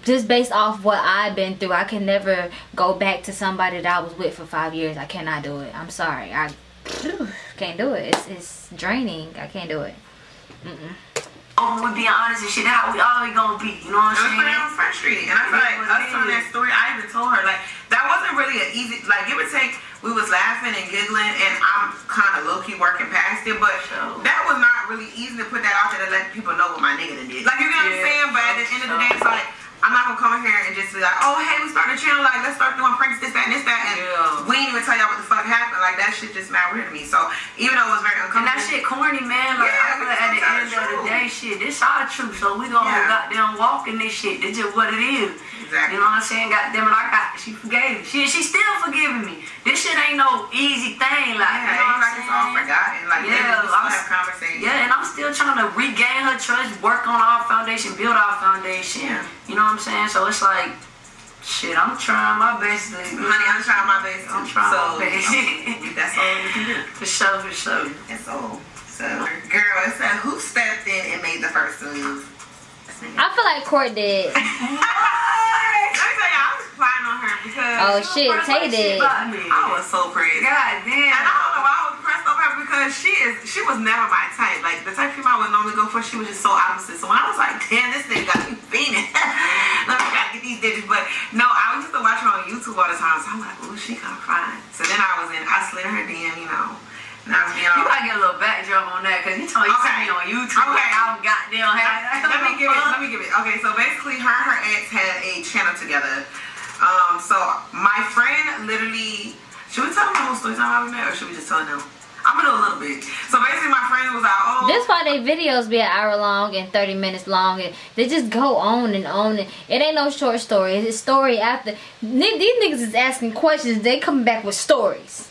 just based off what I've been through, I can never go back to somebody that I was with for five years. I cannot do it. I'm sorry. I can't do it. It's, it's draining. I can't do it. Mm-mm. Oh, open with being honest and shit. How we always gonna be. You know what I'm funny, I saying? was frustrated. And I feel like us telling that story, I even told her, like, that wasn't really an easy, like, give or take, we was laughing and giggling, and I'm kind of low-key working past it, but Sure. that was not really easy to put that out there to let people know what my nigga did. Like, you get what I'm saying? But at the end of the day, it's like, I'm not gonna come in here and just be like, oh, hey, we started a channel, like, let's start doing pranks, this, that, and this, that, and Yeah. we ain't even tell y'all what the fuck happened. Like, that shit just mad weird to me. So, even though it was very And uncomfortable. that shit corny, man. Like, Yeah, I feel at the end of the the day, shit, this our truth. So we gonna Yeah. goddamn walk in this shit. This just what it is. Exactly. You know what I'm saying? Goddamn it, I got, she forgave me. She, she still forgiving me. This shit ain't no easy thing. Like, yeah, you know it's what I'm it's all saying? Oh, forgotten. Like, Yeah, I'm- have conversations. Yeah, and I'm still trying to regain her trust, work on our foundation, build our foundation. Yeah. You know what I'm saying? So it's like, shit, I'm trying my best to. Honey, I'm trying my best. I'm trying so, my best. that's all we can do. For sure, for sure. That's all. So, girl, it said who stepped in and made the first move? I feel like Court did. Let me tell you, I was flying on her because Oh shit, Tay like did. me. I was so pretty. God damn. And I don't know why I was pressed over her because she is she was never my type. Like the type of female I would normally go for, she was just so opposite. So when I was like, damn, this thing got me fiending. Let me gotta get these digits. But no, I used to watch her on YouTube all the time. So I'm like, ooh, she kinda fine. So then I was in, I slid her DM, you know. Now it's being You all. gotta get a little backdrop on that, cause you told me you see Okay. me on YouTube. Okay. I'm goddamn happy. let me give it. Let me give it. Okay, so basically, her and her ex had a channel together. Um, so my friend literally. Should we tell them the whole story time how we met, or should we just tell them? I'm gonna do a little bit. So basically, my friend was like, "Oh, This why they videos be an hour long and 30 minutes long and they just go on and on and it ain't no short story. It's story after. These niggas is asking questions. They coming back with stories.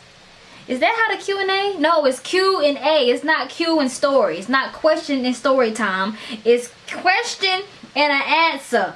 Is that how the Q and A? No, it's Q and A. It's not Q and story. It's not question and story time. It's question and an answer.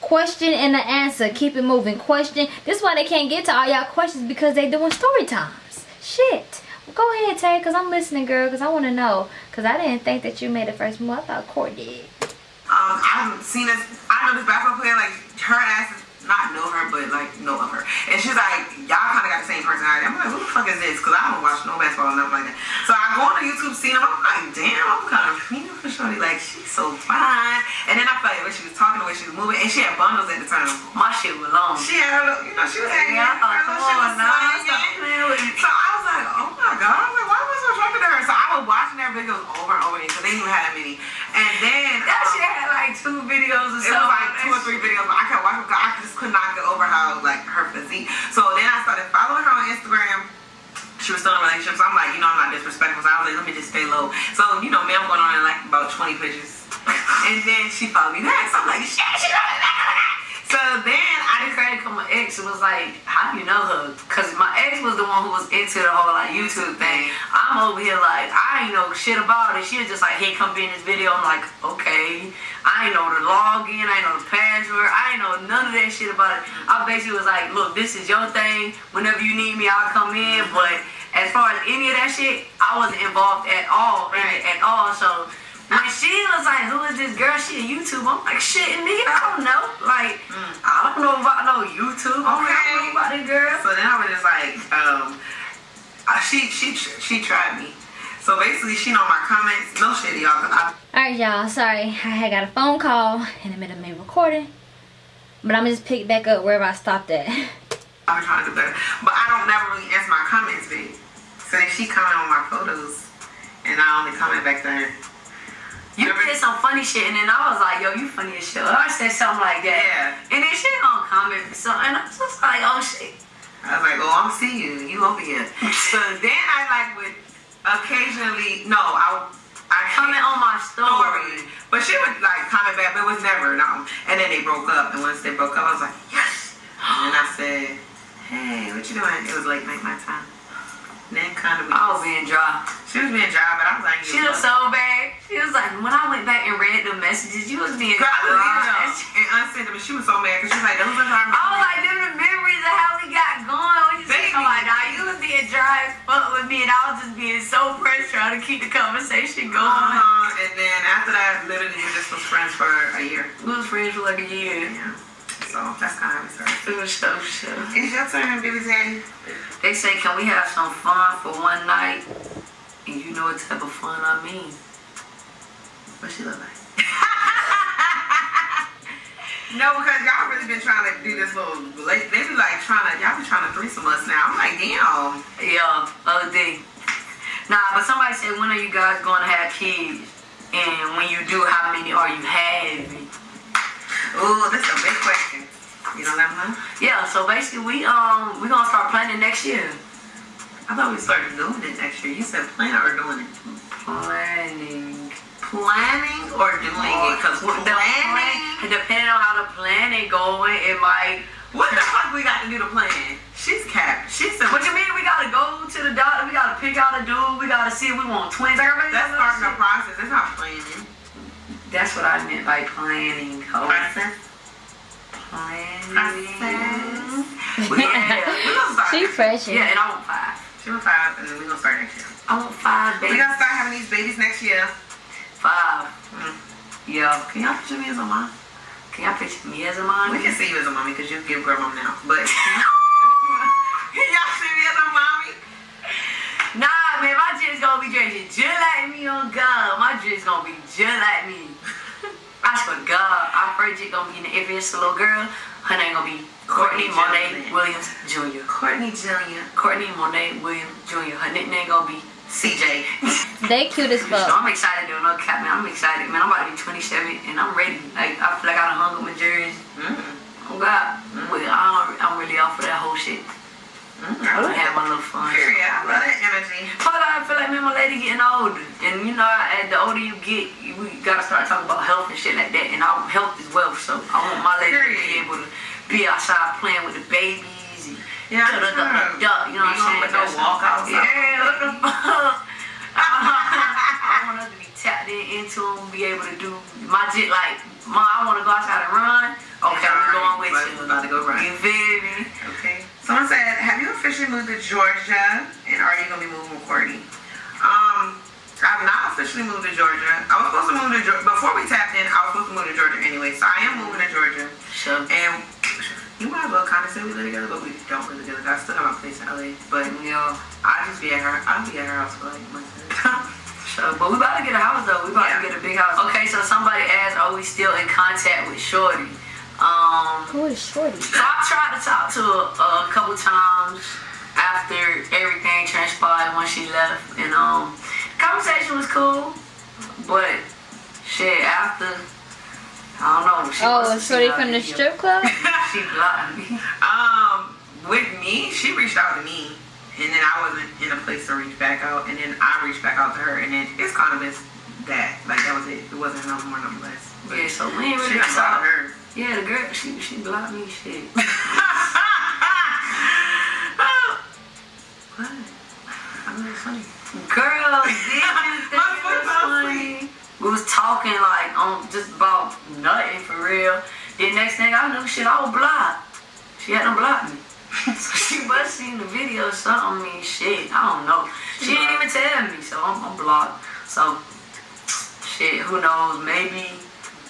Question and an answer. Keep it moving. Question. This is why they can't get to all y'all questions because they doing story times. Shit. Go ahead, Tay, because I'm listening, girl, because I want to know. Because I didn't think that you made the first move. I thought Court did. um, I haven't seen this. I know this basketball player. Like her ass is not know her, but like know of her. And she's like, y'all kind of got the same personality. I'm like, who the fuck is this? Because I don't watch no basketball or nothing like that. So I go on the YouTube, scene, them. I'm like, damn, I'm kind of feeling for shorty. Like she's so fine. And then I felt like when she was talking, the way she was moving, and she had bundles at the time. My shit was long. She had her, you know, she was hanging. Yeah, I thought, her come on now, swinging. stop playing with me. So I was like, oh my god, I was like, why was I so attracted to her? So I was watching their videos over and over again because they didn't even have that many. And then That um, shit had like two videos or it something. was like two or three videos, but I kept watching because I just could not get over how like her physique. So then I started following her on Instagram. She was still in a relationship, so I'm like, you know, I'm not disrespectful. So I was like, let me just stay low. So you know, me, I'm going on in like about 20 pictures, and then she followed me back. So I'm like, shit, she followed me back. So then I credit because my ex was like, how do you know her? Because my ex was the one who was into the whole like YouTube thing. I'm over here like, I ain't know shit about it. She was just like, hey, come be in this video. I'm like, okay. I ain't know the login, I ain't know the password, I ain't know none of that shit about it. I basically was like, look, this is your thing. Whenever you need me, I'll come in. But as far as any of that shit, I wasn't involved at all in it at all. So when she was like, who is this girl? She a YouTube. I'm like, shit, nigga, I don't know. Like, I don't know about no YouTube. I'm I don't know about this girl. So then I was just like, um, uh, she she she tried me. So basically, she know my comments. No shit, y'all. I Alright, y'all. Sorry. I had got a phone call in the middle of me recording. But I'm going to just pick back up wherever I stopped at. I've been trying to do better, but I don't never really answer my comments big. So then she comment on my photos, and I only comment back to her. You did some funny shit, and then I was like, yo, you funny as shit. I said something like that. Yeah. And then she gonna comment so and I was just like, oh shit. I was like, oh, I'm see you. You over here. so then I like would occasionally, no, I I Comment on my story. story, but she would like comment back, but it was never no. And then they broke up, and once they broke up, I was like, yes. And then I said, hey, what you doing? It was late night my time. And kind of, I was being dry. she was being dry, but I was like, She was so bad. She was like, when I went back and read the messages, you was being Girl, I was dry. and unsent them, and she was so mad because she was like, those are her I was like, them the memories of how we got going. We just Baby. I'm like, nah, you was being dry as fuck with me, and I was just being so pressed trying to keep the conversation going. Uh-huh. And then after that, literally, we just was friends for a year. We was friends for like a year. Yeah. So that's kind of how we started. It was so so. It's your turn, baby daddy. They say, can we have some fun for one night? And you know what type of fun I mean. What she look like? no, because y'all really been trying to do this little. They they be like trying to. Y'all be trying to threesome us now. I'm like, damn. Yeah, OD. Nah, but somebody said, when are you guys going to have kids? And when you do, how many are you having? Ooh, this is a big question. You know that one? Yeah, so basically we um we gonna start planning next year. I thought we started doing it next year. You said plan or doing it? Planning. Planning or doing it? Because the planning. depending on how the planning going, it might. What the fuck we got to do to plan? She's capped. She said. What you mean? We gotta go to the doctor. We gotta pick out a dude. We gotta see if we want twins. Everybody That's does starting the process. That's not planning. That's what I meant by planning. Process. Planning. Process. Yeah. We gonna start. she fresh. Yeah, and I want five. She want five, and then we gonna start next year. I want five We babies. gonna start having these babies next year. Five. Mm. Yeah. Can y'all picture me as a mom? Can y'all picture me as a mom? We can see you as a mommy because you give girl mom now. But can y'all see me as a mommy? Nah, man, my dress gonna be dressed just like me on God. My dress gonna be just like me. I swear to God, our first chick gonna be in the little girl. Her name gonna be Courtney Courtney Monet Williams Jr. Courtney Jr. Courtney Monet Williams Jr. Her nickname gonna be CJ. They cute as So fuck. I'm excited doing no cap, man. I'm excited, man. I'm about to be 27 and I'm ready. Like I feel like I done hung up my jersey. Mm. Oh God, Well, I don't, I'm really off for that whole shit. Mm. I done had my little fun. Period. I love that energy. Fuck, I feel like me and my lady getting older, and you know, as the older you get, you, we gotta start talking about health and shit like that. And our health is wealth, so I want my lady to be able to be outside playing with the babies. And Yeah, da, da, da, da, da, you know what I'm saying? put no walkouts out. Yeah, what the fuck? I want us to be tapped in into them, be able to do my jit like, ma, I want to go outside and run. Okay, we're going with you. about to go run. You feel moved to Georgia? And are you going to be moving with Courtney? Um, I've not officially moved to Georgia. I was supposed to move to Georgia. Before we tapped in, I was supposed to move to Georgia anyway. So I am moving to Georgia. Sure. And you might as well kind of say we live together, but we don't live together. I still have my place in LA. But you know, I just be at her. I'll be at her house for like months at a. So, but we about to get a house though. We about Yeah. to get a big house. Okay, so somebody asked, are we still in contact with Shorty? Um, Who is Shorty? so I tried to talk to her a couple times after everything transpired when she left, and um, conversation was cool, but shit after. I don't know. She Oh, must have Shorty seen from the strip club? She blocked me. Um, with me, she reached out to me, and then I wasn't in a place to reach back out, and then I reached back out to her, and then it's kind of been that. Like that was it. It wasn't no more, no less. But Yeah, so we ain't she really done blocked her. Yeah, the girl, she she blocked me. Shit. what? I mean, it's funny. Girl, did you think it was funny? We was talking like on just about nothing for real. Then next thing I knew, shit, I was blocked. She hadn't blocked me. so she must seen the video or something. I mean, shit, I don't know. She didn't even tell me, so I'm, I'm blocked. So, shit, who knows? Maybe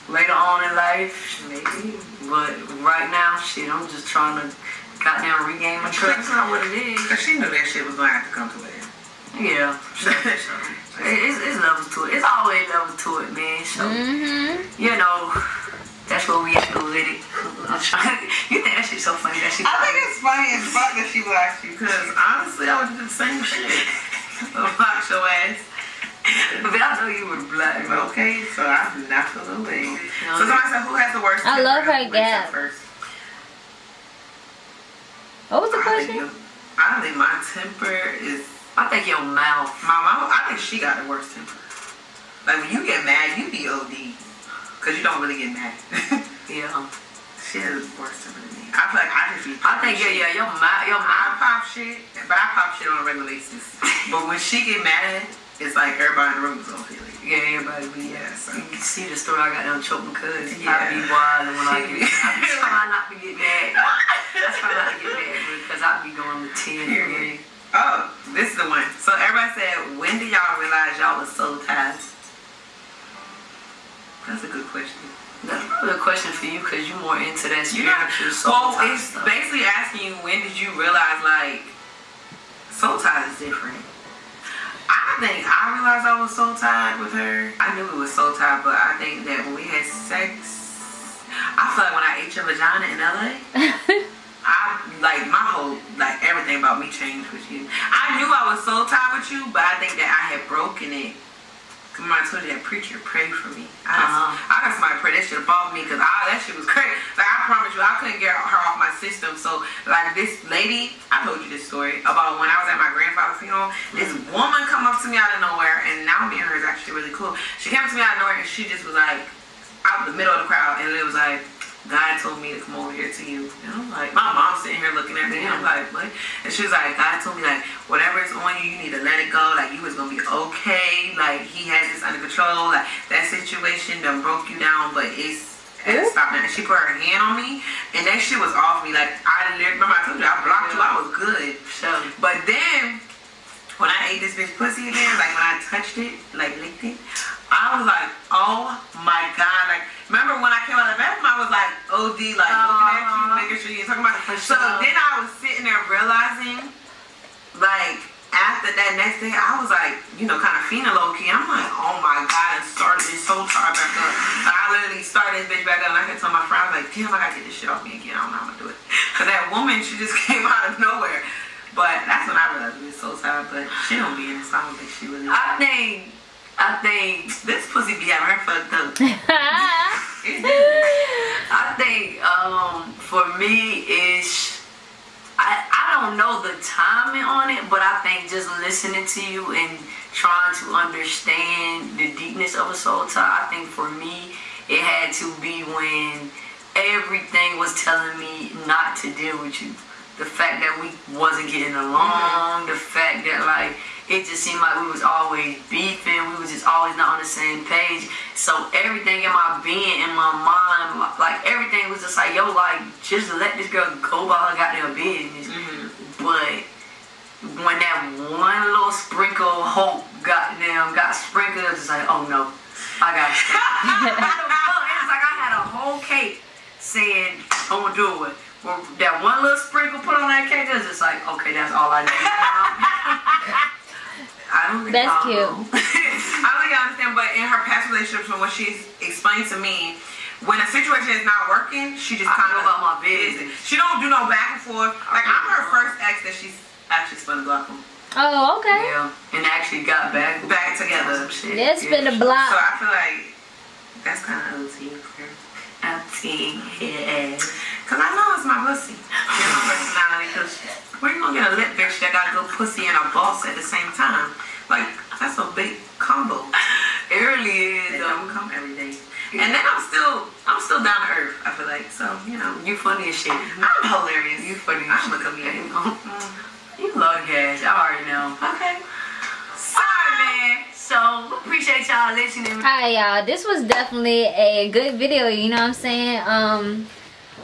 later on in life, maybe. But right now, shit, I'm just trying to goddamn regain my trust. That's not what it is. Cause she knew that shit was gonna have to come to an end. Yeah. So, so, it's, it's levels to it. It's always levels to it, man. So, Mm-hmm. you know, that's where we at with it. I'm trying. You think that shit's so funny that she. I think it's funny as fuck that she blocked you, cause honestly, I would do the same shit. Block your ass. But I know you would black. Okay, so I do not feel the way. So somebody said, who has the worst? I love her Who gap. First. What was the I think, question? I think my temper is I think your mouth. my mom. I think she got the worst temper. Like when you get mad, you be OD, cause you don't really get mad. Yeah. she has the worst temper than me. I feel like I just be. I think yeah, yeah, your mouth, your I mouth. pop shit, but I pop shit on a regular basis. but when she get mad, it's like everybody in the room is gonna feel it. Yeah, everybody be. Yeah, so. You can see the story I got them choking because Yeah. I be wild when I get. be- I try not to get mad. I try not to get mad because I be going to ten. Period. Oh, this is the one. So everybody said, when did y'all realize y'all was so tied? That's a good question. That's probably a question for you because you're more into that spiritual soul well, it's stuff. basically asking you when did you realize like soul tie is different. I think I realized I was soul tied with her. I knew it was soul tied, but I think that when we had sex, I feel like when I ate your vagina in LA, I like my whole like everything about me changed with you. I knew I was soul tied with you, but I think that I had broken it. I told you that preacher prayed for me. I got, Uh-huh. I got somebody to pray that shit above me because that shit was crazy. Like I promise you, I couldn't get her off my system. So like this lady, I told you this story about when I was at my grandfather's funeral. This woman come up to me out of nowhere, and now me and her is actually really cool. She came up to me out of nowhere, and she just was like out the middle of the crowd, and it was like. God told me to come over here to you. And I'm like, my mom's sitting here looking at me. And I'm like, what? And she was like, God told me, like, whatever is on you, you need to let it go. Like, you was going to be okay. Like, he has this under control. Like, that situation done broke you down, but it's, it's stopped now. And she put her hand on me, and that shit was off me. Like, I literally, remember I told you, I blocked you. I was good. So, But then, when I ate this bitch pussy again, like when I touched it, like licked it, I was like, oh my god. Like, remember when I came out of the bathroom, I was like, OD, like looking at you, making sure you talking about. So sure. then I was sitting there realizing, like, after that next day, I was like, you know, kind of feeling low key. I'm like, oh my god, and started this soul tar back up. So I literally started this bitch back up, and I could tell my friend, I was like, damn, I gotta get this shit off me again. I don't know how I'm gonna do it. Cause that woman, she just came out of nowhere. But that's when I realized we was so tired. But she don't be in so I don't think she really. I think, I think, this pussy be having her fucked up. I think, um, for me is. I, I don't know the timing on it, but I think just listening to you and trying to understand the deepness of a soul tie, I think for me, it had to be when everything was telling me not to deal with you. The fact that we wasn't getting along, the fact that like it just seemed like we was always beefing, we was just always not on the same page. So everything in my being, in my mind, like everything was just like, yo, like just let this girl go by her goddamn business. Mm-hmm. But when that one little sprinkle of hope goddamn got sprinkled, it's like, oh no, I got It's like I had a whole cake saying, I'm gonna do it. Well, that one little sprinkle put on that cake, it's just like, okay, that's all I need. I don't think That's cute. I don't think I understand, but in her past relationships, from what she's explained to me, when a situation is not working, she just kind of about my business. She don't do no back and forth. Like I'm her first ex that she's actually spun the block on. oh, okay. Yeah, and actually got back Back together. Some shit. Yeah, a block. So. I feel like that's kind of OT. I'm seeing here. Cause I know it's my pussy. It's my personality. Cause where you gonna get a lip bitch that got a good pussy and a boss at the same time? Like that's a big combo. It really It is. though. don't come every day. And then I'm still, I'm still down to earth. I feel like so. You know, You funny as shit. I'm hilarious. You funny as I'm a shit. comedian. You love gas. I already know. Okay. Sorry, man. So, we appreciate y'all listening. Alright y'all, this was definitely a good video, you know what I'm saying? Um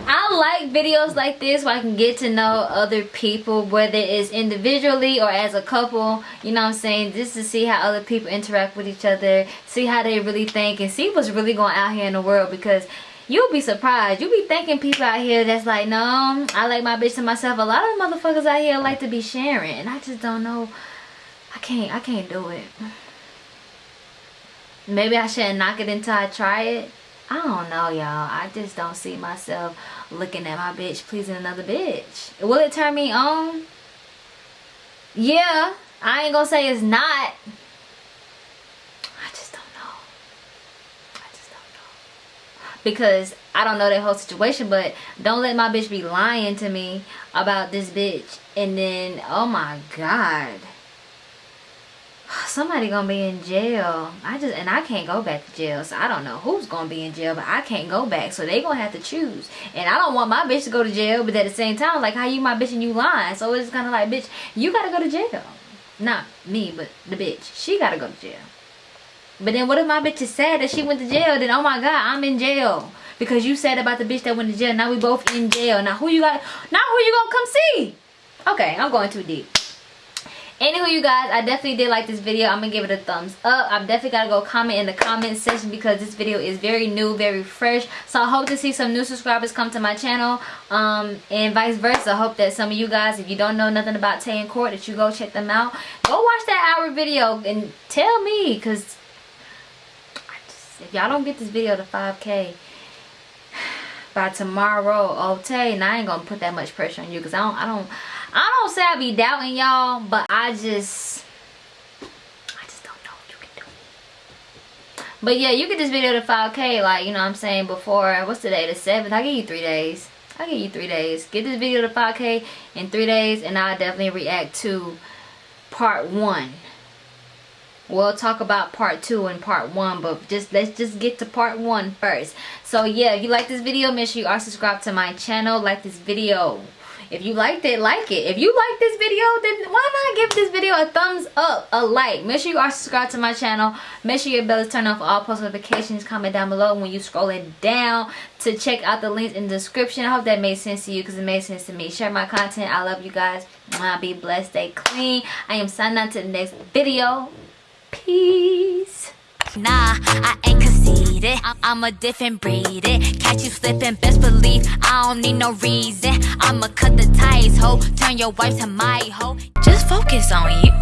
I like videos like this where I can get to know other people, whether it's individually or as a couple, you know what I'm saying? Just to see how other people interact with each other, see how they really think, and see what's really going out here in the world because you'll be surprised. You'll be thinking people out here that's like, no, I like my bitch to myself. A lot of motherfuckers out here like to be sharing, and I just don't know. I can't, I can't do it. Maybe I shouldn't knock it until I try it. I don't know, y'all. I just don't see myself looking at my bitch pleasing another bitch. Will it turn me on? Yeah. I ain't gonna say it's not. I just don't know. I just don't know. Because I don't know that whole situation, but don't let my bitch be lying to me about this bitch. And then, oh my God somebody gonna be in jail. I just and i can't go back to jail so i don't know who's gonna be in jail but i can't go back so they gonna have to choose. And i don't want my bitch to go to jail but at the same time like how you my bitch and you lying? So it's kind of like bitch you gotta go to jail. Not me but the bitch. She gotta go to jail. But then what if my bitch is sad that she went to jail? Then oh my god i'm in jail. Because you said about the bitch that went to jail. Now we both in jail. Now who you got now who you gonna come see? Okay i'm going too deep Anywho, you guys, I definitely did like this video. I'm to give it a thumbs up. I'm definitely got to go comment in the comment section because this video is very new, very fresh. So I hope to see some new subscribers come to my channel um, and vice versa. I hope that some of you guys, if you don't know nothing about Tay and Court, that you go check them out. Go watch that hour video and tell me because if y'all don't get this video to 5K by tomorrow, Tay, and I ain't to put that much pressure on you because I don't, I don't, I don't say I be doubting y'all, but I just, I just don't know you can do. But yeah, you get this video to 5K, like, you know what I'm saying, before, what's today, the 7th? I'll give you three days. I'll give you three days. Get this video to 5K in three days, and I'll definitely react to part one. We'll talk about part two and part one, but just let's just get to part one first. So yeah, if you like this video, make sure you are subscribed to my channel. Like this video. If you liked it, like it. If you like this video, then why not give this video a thumbs up, a like. Make sure you are subscribed to my channel. Make sure your bell is turned on for all post notifications. Comment down below when you scrolling down to check out the links in the description. I hope that made sense to you because it made sense to me. Share my content. I love you guys. Be blessed. Stay clean. I am signing out to the next video. Peace. Nah, I ain't conceited. I'm, a different breed. It. Catch you slipping, best believe I don't need no reason. I'ma cut the ties, ho. Turn your wife to my hoe. Just focus on you,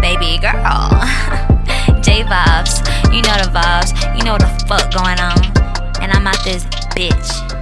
baby girl. J vibes, you know the vibes. You know the fuck going on. And I'm out this bitch.